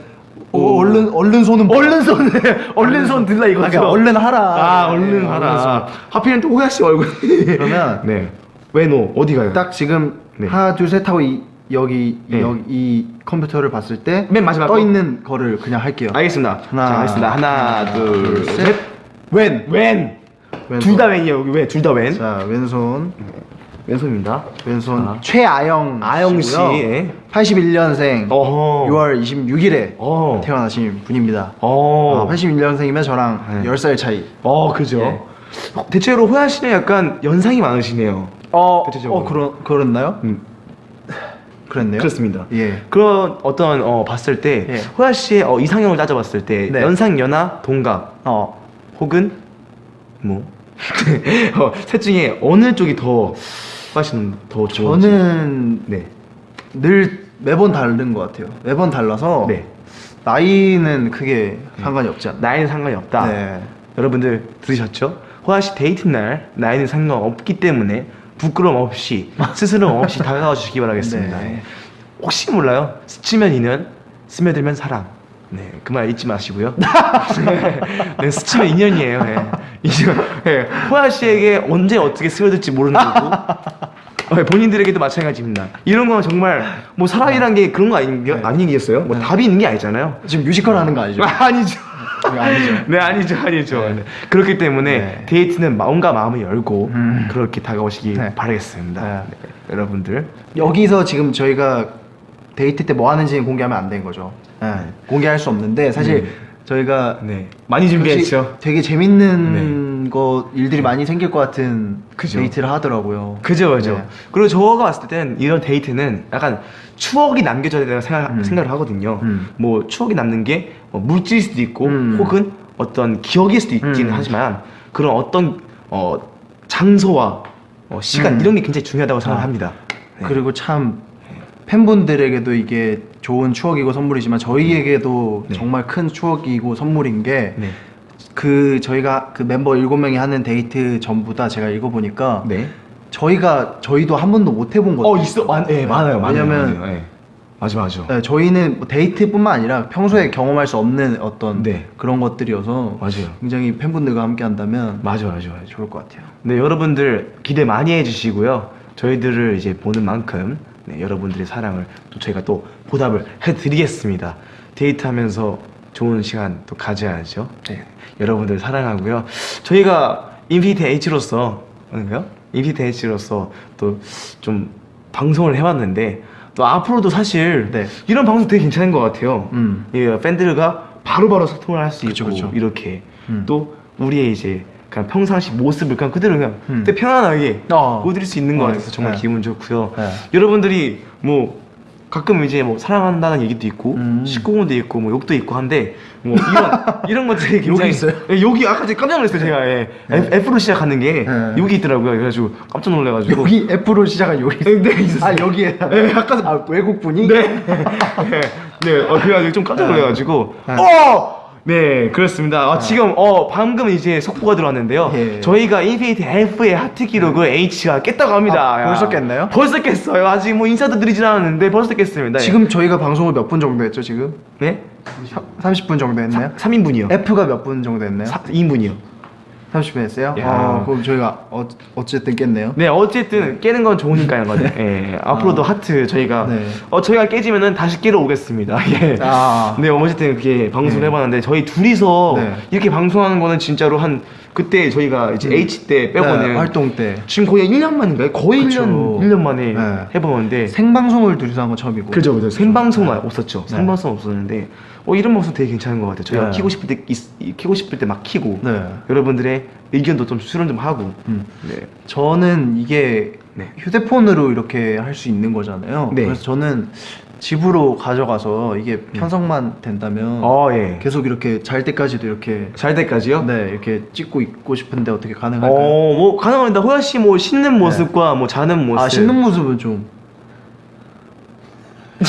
Speaker 2: 오,
Speaker 1: 오.
Speaker 2: 얼른, 얼른 손은
Speaker 1: 얼른 손 얼른 손 들라 이거죠
Speaker 2: 아, 그러니까 얼른 하라.
Speaker 1: 아 얼른
Speaker 2: 예,
Speaker 1: 하라. 하필이면 또 호야 씨 얼굴
Speaker 2: 그러면 <laughs>
Speaker 1: 네 왼오 어디 가요
Speaker 2: 딱 지금
Speaker 1: 네.
Speaker 2: 하나, 둘, 셋 하고 이, 여기,
Speaker 1: 네.
Speaker 2: 여기 이 컴퓨터를 봤을 때
Speaker 1: 맨 마지막
Speaker 2: 떠
Speaker 1: 거?
Speaker 2: 있는 거를 그냥 할게요.
Speaker 1: 알겠습니다
Speaker 2: 하나,
Speaker 1: 자 하겠습니다 하나
Speaker 2: 둘,
Speaker 1: 둘셋
Speaker 2: 셋. 웬.
Speaker 1: 둘 다 왼이에요 여기 왜 둘 다 왼?
Speaker 2: 자, 왼손.
Speaker 1: 왼손입니다
Speaker 2: 왼손
Speaker 1: 자.
Speaker 2: 최아영
Speaker 1: 아영 씨. 예.
Speaker 2: 81년생
Speaker 1: 어허
Speaker 2: 6월 26일에
Speaker 1: 어.
Speaker 2: 태어나신 분입니다.
Speaker 1: 어.
Speaker 2: 아, 81년생이면 저랑
Speaker 1: 네.
Speaker 2: 10살 차이.
Speaker 1: 어, 그죠.
Speaker 2: 예.
Speaker 1: 어, 대체로 호야 씨는 약간 연상이 많으시네요.
Speaker 2: 어,
Speaker 1: 대체적으로.
Speaker 2: 어 그런 그랬나요?
Speaker 1: 음,
Speaker 2: 그랬네요.
Speaker 1: 그렇습니다.
Speaker 2: 예.
Speaker 1: 그런 어떤 어, 봤을 때
Speaker 2: 예.
Speaker 1: 호야 씨의 어, 이상형을 따져봤을 때
Speaker 2: 네.
Speaker 1: 연상, 연하, 동갑
Speaker 2: 어.
Speaker 1: 혹은 뭐 <laughs> 어, 셋 중에 어느 쪽이 더 씨는 더 좋은지.
Speaker 2: 저는
Speaker 1: 네.
Speaker 2: 늘 매번 다른 것 같아요. 매번 달라서
Speaker 1: 네.
Speaker 2: 나이는 크게 상관이 없지 않나.
Speaker 1: 나이는 상관이 없다.
Speaker 2: 네.
Speaker 1: 여러분들 들으셨죠? 호야 씨 데이트 날 나이는 상관없기 때문에 부끄럼 없이 <laughs> 스스럼 없이 다가가 주시기 바라겠습니다.
Speaker 2: 네.
Speaker 1: 혹시 몰라요? 스치면 인연, 스며들면 사랑. 네, 그 말 잊지 마시고요. <laughs> 네, 스치면 인연이에요. 예. 인연. 예. 호야 씨에게 언제 어떻게 스며들지 모르는 거고. 어, <laughs> 본인들에게도 마찬가지입니다. 이런 건 정말 뭐 사랑이란 게 그런 거 아니,
Speaker 2: 네.
Speaker 1: 아니겠어요? 뭐 답이 있는 게 아니잖아요.
Speaker 2: 지금 뮤지컬 하는 거 아니죠?
Speaker 1: 아, <laughs> 아니죠.
Speaker 2: 아니죠.
Speaker 1: 네 아니죠 아니죠. 네. 그렇기 때문에
Speaker 2: 네.
Speaker 1: 데이트는 마음과 마음을 열고
Speaker 2: 음.
Speaker 1: 그렇게 다가오시기
Speaker 2: 네.
Speaker 1: 바라겠습니다.
Speaker 2: 네.
Speaker 1: 네, 여러분들.
Speaker 2: 여기서 지금 저희가 데이트 때 뭐 하는지 공개하면 안 된 거죠. 네. 공개할 수 없는데 사실
Speaker 1: 네.
Speaker 2: 저희가
Speaker 1: 네 많이 준비했죠.
Speaker 2: 되게 재밌는 거 일들이 많이 생길 것 같은
Speaker 1: 그죠.
Speaker 2: 데이트를 하더라고요.
Speaker 1: 그죠 그죠.
Speaker 2: 네.
Speaker 1: 그리고 저가 봤을 때는 이런 데이트는 약간 추억이 남겨져야 된다고 생각,
Speaker 2: 음.
Speaker 1: 생각을 하거든요.
Speaker 2: 음.
Speaker 1: 뭐 추억이 남는 게 뭐 물질일 수도 있고
Speaker 2: 음.
Speaker 1: 혹은 어떤 기억일 수도 있기는
Speaker 2: 음.
Speaker 1: 하지만 그런 어떤 어, 장소와 어, 시간
Speaker 2: 음.
Speaker 1: 이런 게 굉장히 중요하다고
Speaker 2: 아.
Speaker 1: 생각합니다. 네.
Speaker 2: 그리고 참 팬분들에게도 이게 좋은 추억이고 선물이지만 저희에게도
Speaker 1: 네.
Speaker 2: 정말 큰 추억이고 선물인 게
Speaker 1: 네.
Speaker 2: 그 저희가 그 멤버 7명이 하는 데이트 전부 다 제가 읽어보니까
Speaker 1: 네.
Speaker 2: 저희가 저희도 한 번도 못 해본 거예요.
Speaker 1: 어 있어 많, 예, 많아요 많아요
Speaker 2: 왜냐면
Speaker 1: 많아요. 예. 맞아 맞아
Speaker 2: 네, 저희는 뭐 데이트뿐만 아니라 평소에 경험할 수 없는 어떤
Speaker 1: 네.
Speaker 2: 그런 것들이어서
Speaker 1: 맞아요
Speaker 2: 굉장히 팬분들과 함께 한다면
Speaker 1: 맞아 맞아 맞아
Speaker 2: 좋을 것 같아요.
Speaker 1: 네 여러분들 기대 많이 해주시고요 저희들을 이제 보는 만큼 네, 여러분들의 사랑을 또 저희가 또 보답을 해드리겠습니다 데이트하면서 좋은 시간 또 가져야죠 네, 여러분들 사랑하고요 저희가 인피니트 H로서 뭔가요? 인피니트 H로서 또 좀 방송을 해왔는데 또 앞으로도 사실
Speaker 2: 네.
Speaker 1: 이런 방송 되게 괜찮은 것 같아요
Speaker 2: 음.
Speaker 1: 예, 팬들과 바로바로 소통을 할 수 있고
Speaker 2: 그쵸.
Speaker 1: 이렇게
Speaker 2: 음.
Speaker 1: 또 우리의 이제 그냥 평상시 모습을 그냥 그대로 그냥
Speaker 2: 음.
Speaker 1: 되게 편안하게
Speaker 2: 어.
Speaker 1: 보여드릴 수 있는 것
Speaker 2: 어,
Speaker 1: 같아서 정말
Speaker 2: 네.
Speaker 1: 기분 좋고요.
Speaker 2: 네.
Speaker 1: 여러분들이 뭐 가끔 이제 뭐 사랑한다는 얘기도 있고
Speaker 2: 음.
Speaker 1: 19금도 있고 뭐 욕도 있고 한데 뭐 이런 <laughs> 이런 것들이 굉장히
Speaker 2: 욕이 있어요?
Speaker 1: 예, 욕이 아까 제가 깜짝 놀랐어요 제가 예. F, F로 시작하는 게
Speaker 2: 네.
Speaker 1: 욕이 있더라고요. 그래가지고 깜짝 놀래가지고
Speaker 2: 여기 F로 시작한 여기
Speaker 1: 네, 있었어요.
Speaker 2: 아 여기에
Speaker 1: 네, <laughs> 아까
Speaker 2: 아 외국 분이
Speaker 1: 네. <laughs> 네. 네. 어, 그래가지고 좀 깜짝 놀래가지고.
Speaker 2: 네.
Speaker 1: 어! 네, 그렇습니다. 어, 지금, 어, 방금 이제 속보가 들어왔는데요.
Speaker 2: 예.
Speaker 1: 저희가 인피니트 F의 하트 기록을 H가 깼다고 합니다.
Speaker 2: 아,
Speaker 1: 야.
Speaker 2: 벌써 깼나요?
Speaker 1: 벌써 깼어요. 아직 뭐 인사도 드리진 않았는데 벌써 깼습니다. 예.
Speaker 2: 지금 저희가 방송을 몇 분 정도 했죠 지금?
Speaker 1: 네?
Speaker 2: 30분 정도 했나요?
Speaker 1: 3 인분이요.
Speaker 2: F가 몇 분 정도 했나요?
Speaker 1: 2인분이요.
Speaker 2: 30분 했어요?
Speaker 1: 야.
Speaker 2: 어, 그럼 저희가 어, 어쨌든 깼네요.
Speaker 1: 네, 어쨌든 깨는 건 좋으니까요. 거든. <laughs> 예. 앞으로도 하트 저희가
Speaker 2: 네.
Speaker 1: 어 저희가 깨지면은 다시 깨러 오겠습니다. <laughs> 예.
Speaker 2: 아.
Speaker 1: 네, 어쨌든 그렇게 방송을
Speaker 2: 네.
Speaker 1: 해봤는데 저희 둘이서
Speaker 2: 네.
Speaker 1: 이렇게 방송하는 거는 진짜로 한 그때 저희가 이제 H 때 빼고는
Speaker 2: 네, 활동 때
Speaker 1: 지금 거의 1년 만인가요? 거의
Speaker 2: 그쵸.
Speaker 1: 1년 1년 만에
Speaker 2: 네.
Speaker 1: 해보는데
Speaker 2: 생방송을 둘이서 한 건 처음이고.
Speaker 1: 그죠, 그죠. 생방송만 없었죠.
Speaker 2: 네.
Speaker 1: 생방송 없었는데, 어, 이런 방송 되게 괜찮은 것 같아요. 저희가
Speaker 2: 네.
Speaker 1: 키고 싶을 때, 있- 키고 싶을 때 막 키고,
Speaker 2: 네.
Speaker 1: 여러분들의 의견도 좀 수렴 좀 하고,
Speaker 2: 음.
Speaker 1: 네.
Speaker 2: 저는 이게
Speaker 1: 네.
Speaker 2: 휴대폰으로 이렇게 할 수 있는 거잖아요.
Speaker 1: 네.
Speaker 2: 그래서 저는 집으로 가져가서 이게 편성만 된다면
Speaker 1: 어, 예.
Speaker 2: 계속 이렇게 잘 때까지도 이렇게
Speaker 1: 잘 때까지요?
Speaker 2: 네 이렇게 찍고 있고 싶은데 어떻게 가능할까요?
Speaker 1: 어, 뭐 가능합니다. 호야 씨 뭐 씻는 모습과 뭐 자는 모습.
Speaker 2: 아 씻는 모습은 좀 <laughs>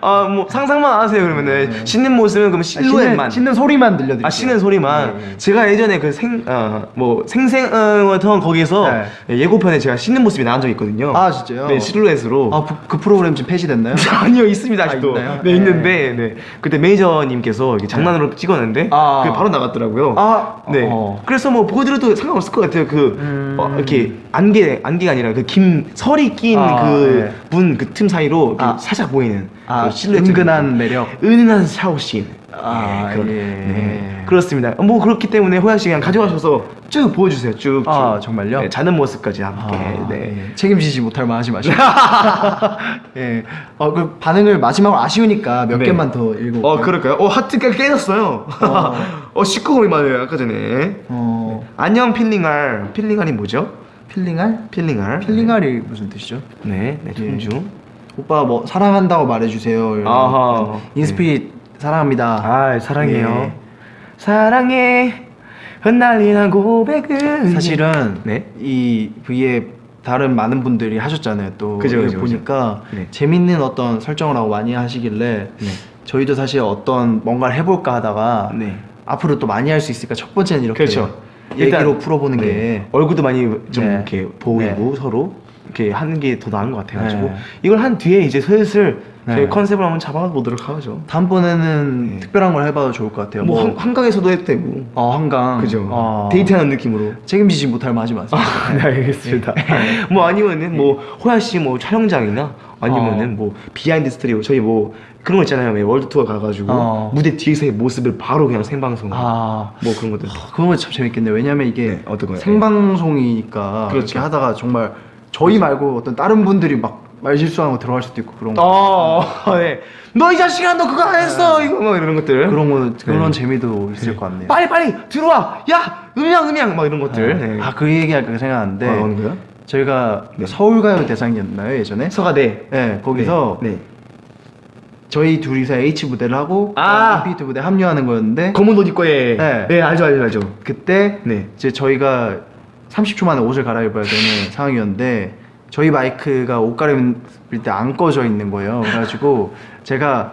Speaker 1: 아, 뭐 상상만 하세요 그러면은
Speaker 2: 네.
Speaker 1: 씻는 모습은 그럼 실루엣만.
Speaker 2: 씻는, 씻는 소리만 들려드릴게요.
Speaker 1: 아 씻는 소리만.
Speaker 2: 네, 네.
Speaker 1: 제가 예전에 그 생 어뭐 생생어던 거기서
Speaker 2: 네.
Speaker 1: 예고편에 제가 씻는 모습이 나온 적이 있거든요.
Speaker 2: 아, 진짜요?
Speaker 1: 네 실루엣으로.
Speaker 2: 아, 그, 그 프로그램 지금 폐지됐나요? <laughs>
Speaker 1: 아니요 있습니다 아직도.
Speaker 2: 아?
Speaker 1: 네
Speaker 2: 네.
Speaker 1: 있는데 네 그때 매니저님께서 이렇게 장난으로 찍었는데
Speaker 2: 아.
Speaker 1: 그게 바로 나갔더라고요.
Speaker 2: 아,
Speaker 1: 네.
Speaker 2: 어.
Speaker 1: 그래서 뭐 보여드려도 상관없을 것 같아요. 그
Speaker 2: 음.
Speaker 1: 어, 이렇게 안개 안개가 아니라 그 김 설이 낀
Speaker 2: 아,
Speaker 1: 그분그틈 사이로 이렇게
Speaker 2: 아.
Speaker 1: 살짝 보이는
Speaker 2: 아,
Speaker 1: 그
Speaker 2: 은근한 매력.
Speaker 1: 은은한 샤워씬.
Speaker 2: 아,
Speaker 1: 그런-
Speaker 2: 예.
Speaker 1: 네. 그렇습니다. 뭐 그렇기 때문에 호야 씨 그냥 가져가셔서 쭉 보여주세요. 쭉.
Speaker 2: 아,
Speaker 1: 쭉.
Speaker 2: 정말요?
Speaker 1: 네, 자는 모습까지 함께.
Speaker 2: 아,
Speaker 1: 네.
Speaker 2: 예. 책임지지 못할 만 하지 마시고. <laughs> 예. 어, 그 반응을 마지막으로 아쉬우니까 몇
Speaker 1: 네.
Speaker 2: 개만 더 읽어.
Speaker 1: 어 그럴까요? 어 하트가 깨졌어요. 어 <laughs> 19금이 맞아요 아까 전에.
Speaker 2: 어,
Speaker 1: 안녕 필링알. 필링알이 뭐죠?
Speaker 2: 필링알?
Speaker 1: 필링알.
Speaker 2: 필링알이 무슨 뜻이죠?
Speaker 1: 네, 네,
Speaker 2: 예.
Speaker 1: 존중.
Speaker 2: 오빠 뭐 사랑한다고 말해주세요.
Speaker 1: 아하.
Speaker 2: 인스피릿 사랑합니다.
Speaker 1: 아, 사랑해요.
Speaker 2: 예.
Speaker 1: 사랑해. 흩날리는 고백은
Speaker 2: 사실은
Speaker 1: 네.
Speaker 2: 이 V에 다른 많은 분들이 하셨잖아요. 또
Speaker 1: 그죠, 그죠, 그죠.
Speaker 2: 보니까
Speaker 1: 네.
Speaker 2: 재밌는 어떤 설정을 하고 많이 하시길래
Speaker 1: 네.
Speaker 2: 저희도 사실 어떤 뭔가를 해볼까 하다가
Speaker 1: 네.
Speaker 2: 앞으로 또 많이 할 수 있으니까 첫 번째는 이렇게
Speaker 1: 그렇죠.
Speaker 2: 얘기로 풀어보는
Speaker 1: 네.
Speaker 2: 게
Speaker 1: 얼굴도 많이 좀
Speaker 2: 네.
Speaker 1: 이렇게 보이고 서로 이렇게 하는 게 더 나은 것 같아가지고
Speaker 2: 네.
Speaker 1: 이걸 한 뒤에 이제 슬슬
Speaker 2: 네.
Speaker 1: 저희 컨셉을 한번 잡아보도록 하죠.
Speaker 2: 다음번에는
Speaker 1: 네.
Speaker 2: 특별한 걸 해봐도 좋을 것 같아요.
Speaker 1: 뭐 한, 한강에서도 해도 되고
Speaker 2: 어, 한강.
Speaker 1: 그죠?
Speaker 2: 어,
Speaker 1: 데이트하는 느낌으로.
Speaker 2: 책임지지 못할 하지 마세요.
Speaker 1: 네 알겠습니다. <laughs> 뭐 아니면은 뭐 호야 씨 뭐 촬영장이나 아니면은
Speaker 2: 어.
Speaker 1: 뭐 behind story 저희 뭐 그런 거 있잖아요. 왜 world tour 가가지고
Speaker 2: 어.
Speaker 1: 무대 뒤에서의 모습을 바로 그냥 생방송.
Speaker 2: 아,
Speaker 1: 뭐 그런 것들.
Speaker 2: 그런 거 참 재밌겠네요. 왜냐면 이게
Speaker 1: 네, 어떤 거요?
Speaker 2: 생방송이니까
Speaker 1: 그렇죠.
Speaker 2: 이렇게 하다가 정말 저희 말고 어떤 다른 분들이 막 말실수하는 거 들어갈 수도 있고 그런 거.
Speaker 1: 어, <laughs> 네. 너이 자식아 너 그거 안 했어 이거 뭐 이런 것들.
Speaker 2: 그런 거 그런
Speaker 1: 네.
Speaker 2: 재미도 있을 것 같네요.
Speaker 1: 빨리 빨리 들어와. 야 음향 음향 막 이런 것들. 네.
Speaker 2: 아, 그 얘기할까 생각하는데
Speaker 1: 어, 어느 거요?
Speaker 2: 저희가
Speaker 1: 네.
Speaker 2: 서울가요 대상이었나요 예전에?
Speaker 1: 서가대.
Speaker 2: 네, 거기서
Speaker 1: 네. 네.
Speaker 2: 저희 둘이서 H 무대를 하고
Speaker 1: 아!
Speaker 2: 인피니트 무대 합류하는 거였는데
Speaker 1: 검은 옷 입고 해.
Speaker 2: 네.
Speaker 1: 네 알죠 알죠 알죠.
Speaker 2: 그때
Speaker 1: 네.
Speaker 2: 이제 저희가 30초 만에 옷을 갈아입어야 되는 <laughs> 상황이었는데 저희 마이크가 옷 갈아입을 때 안 꺼져 있는 거예요. 그래가지고 제가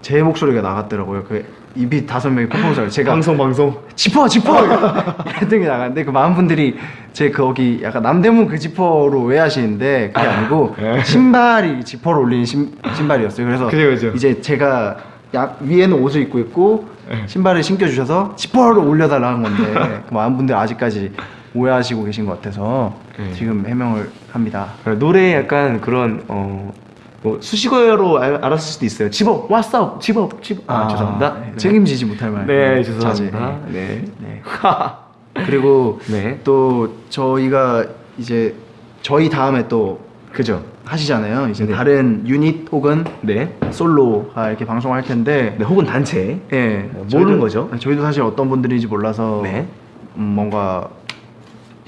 Speaker 2: 제 목소리가 나갔더라고요. 그 입이 다섯 명이 퍼포먼스를 제가
Speaker 1: 방송 방송.
Speaker 2: 지퍼 지퍼 <laughs> 게 나갔는데 그 많은 분들이 제 거기 약간 남대문 그 지퍼로 오해하시는데 그게 아니고 신발이 지퍼로 올리는 신, 신발이었어요. 그래서
Speaker 1: 그죠, 그죠.
Speaker 2: 이제 제가 약 위에는 옷을 입고 있고 신발을 신겨 주셔서 지퍼를 올려달라는 건데 <laughs> 그 많은 분들 아직까지 오해하시고 계신 것 같아서
Speaker 1: 네.
Speaker 2: 지금 해명을 합니다.
Speaker 1: 어, 노래 약간 그런 어. 뭐 수식어로 알, 알았을 수도 있어요. 집어, 왔어, 집어, 집어. 아, 죄송합니다.
Speaker 2: 네, 책임지지 못할 말.
Speaker 1: 네,
Speaker 2: 자제.
Speaker 1: 죄송합니다. 네.
Speaker 2: 네. <laughs> 그리고
Speaker 1: 네.
Speaker 2: 또 저희가 이제 저희 다음에 또
Speaker 1: 그죠.
Speaker 2: 하시잖아요. 이제
Speaker 1: 네.
Speaker 2: 다른 유닛 혹은
Speaker 1: 네.
Speaker 2: 솔로가 이렇게 방송할 텐데
Speaker 1: 네, 혹은 단체.
Speaker 2: 예,
Speaker 1: 뭐
Speaker 2: 저희도-
Speaker 1: 모르는 거죠.
Speaker 2: 저희도 사실 어떤 분들인지 몰라서
Speaker 1: 네.
Speaker 2: 음, 뭔가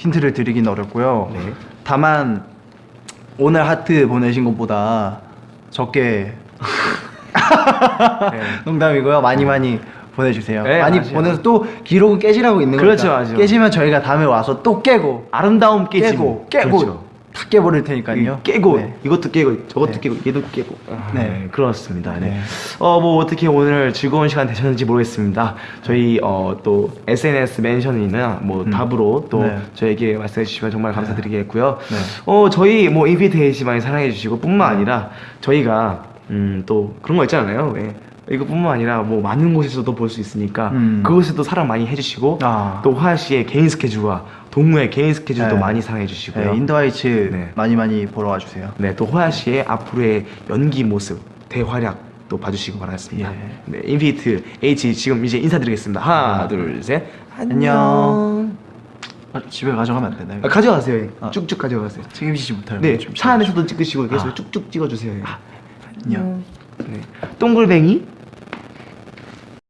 Speaker 2: 힌트를 드리긴 어렵고요.
Speaker 1: 네.
Speaker 2: 다만 오늘 하트 보내신 것보다 적게
Speaker 1: 네. <laughs>
Speaker 2: 농담이고요. 많이 많이 보내주세요.
Speaker 1: 네,
Speaker 2: 많이
Speaker 1: 맞아요.
Speaker 2: 보내서 또 기록은 깨지라고 있는
Speaker 1: 그렇죠,
Speaker 2: 거니까
Speaker 1: 맞아요.
Speaker 2: 깨지면 저희가 다음에 와서 또 깨고
Speaker 1: 아름다움 깨지고.
Speaker 2: 깨고 깨고
Speaker 1: 그렇죠.
Speaker 2: 다 깨버릴 테니까요.
Speaker 1: 깨고
Speaker 2: 네.
Speaker 1: 이것도 깨고 저것도
Speaker 2: 네.
Speaker 1: 깨고 얘도 깨고
Speaker 2: 네.
Speaker 1: 네 그렇습니다 네.
Speaker 2: 네.
Speaker 1: 어 뭐 어떻게 오늘 즐거운 시간 되셨는지 모르겠습니다 저희 어 또 SNS 멘션이나 뭐
Speaker 2: 음.
Speaker 1: 답으로 또
Speaker 2: 네.
Speaker 1: 저에게 말씀해 주시면 정말 감사드리겠고요
Speaker 2: 네.
Speaker 1: 어 저희 뭐 인피테이시 많이 사랑해 주시고 뿐만 아니라 저희가 음 또 그런 거 있잖아요 왜 이거뿐만 아니라 뭐 많은 곳에서도 볼 수 있으니까
Speaker 2: 음.
Speaker 1: 그곳에도 사랑 많이 해주시고
Speaker 2: 아.
Speaker 1: 또 화야 씨의 개인 스케줄과 동무의 개인 스케줄도
Speaker 2: 네.
Speaker 1: 많이 사랑해 주시고요.
Speaker 2: 네, 인더하이츠
Speaker 1: 네.
Speaker 2: 많이 많이 보러 와주세요.
Speaker 1: 네, 또 호야 씨의 앞으로의 연기 모습, 대활약 또 봐주시기 바라겠습니다.
Speaker 2: 예.
Speaker 1: 네, 인피니트 H 지금 이제 인사드리겠습니다. 하나, 둘, 셋.
Speaker 2: 안녕. 아, 집에 가져가면 안 되나요?
Speaker 1: 아, 가져가세요.
Speaker 2: 아.
Speaker 1: 쭉쭉 가져가세요.
Speaker 2: 책임지지 못할
Speaker 1: 네, 차 안에서도 찍으시고 계속
Speaker 2: 아.
Speaker 1: 쭉쭉 찍어주세요.
Speaker 2: 안녕.
Speaker 1: 네. 동글뱅이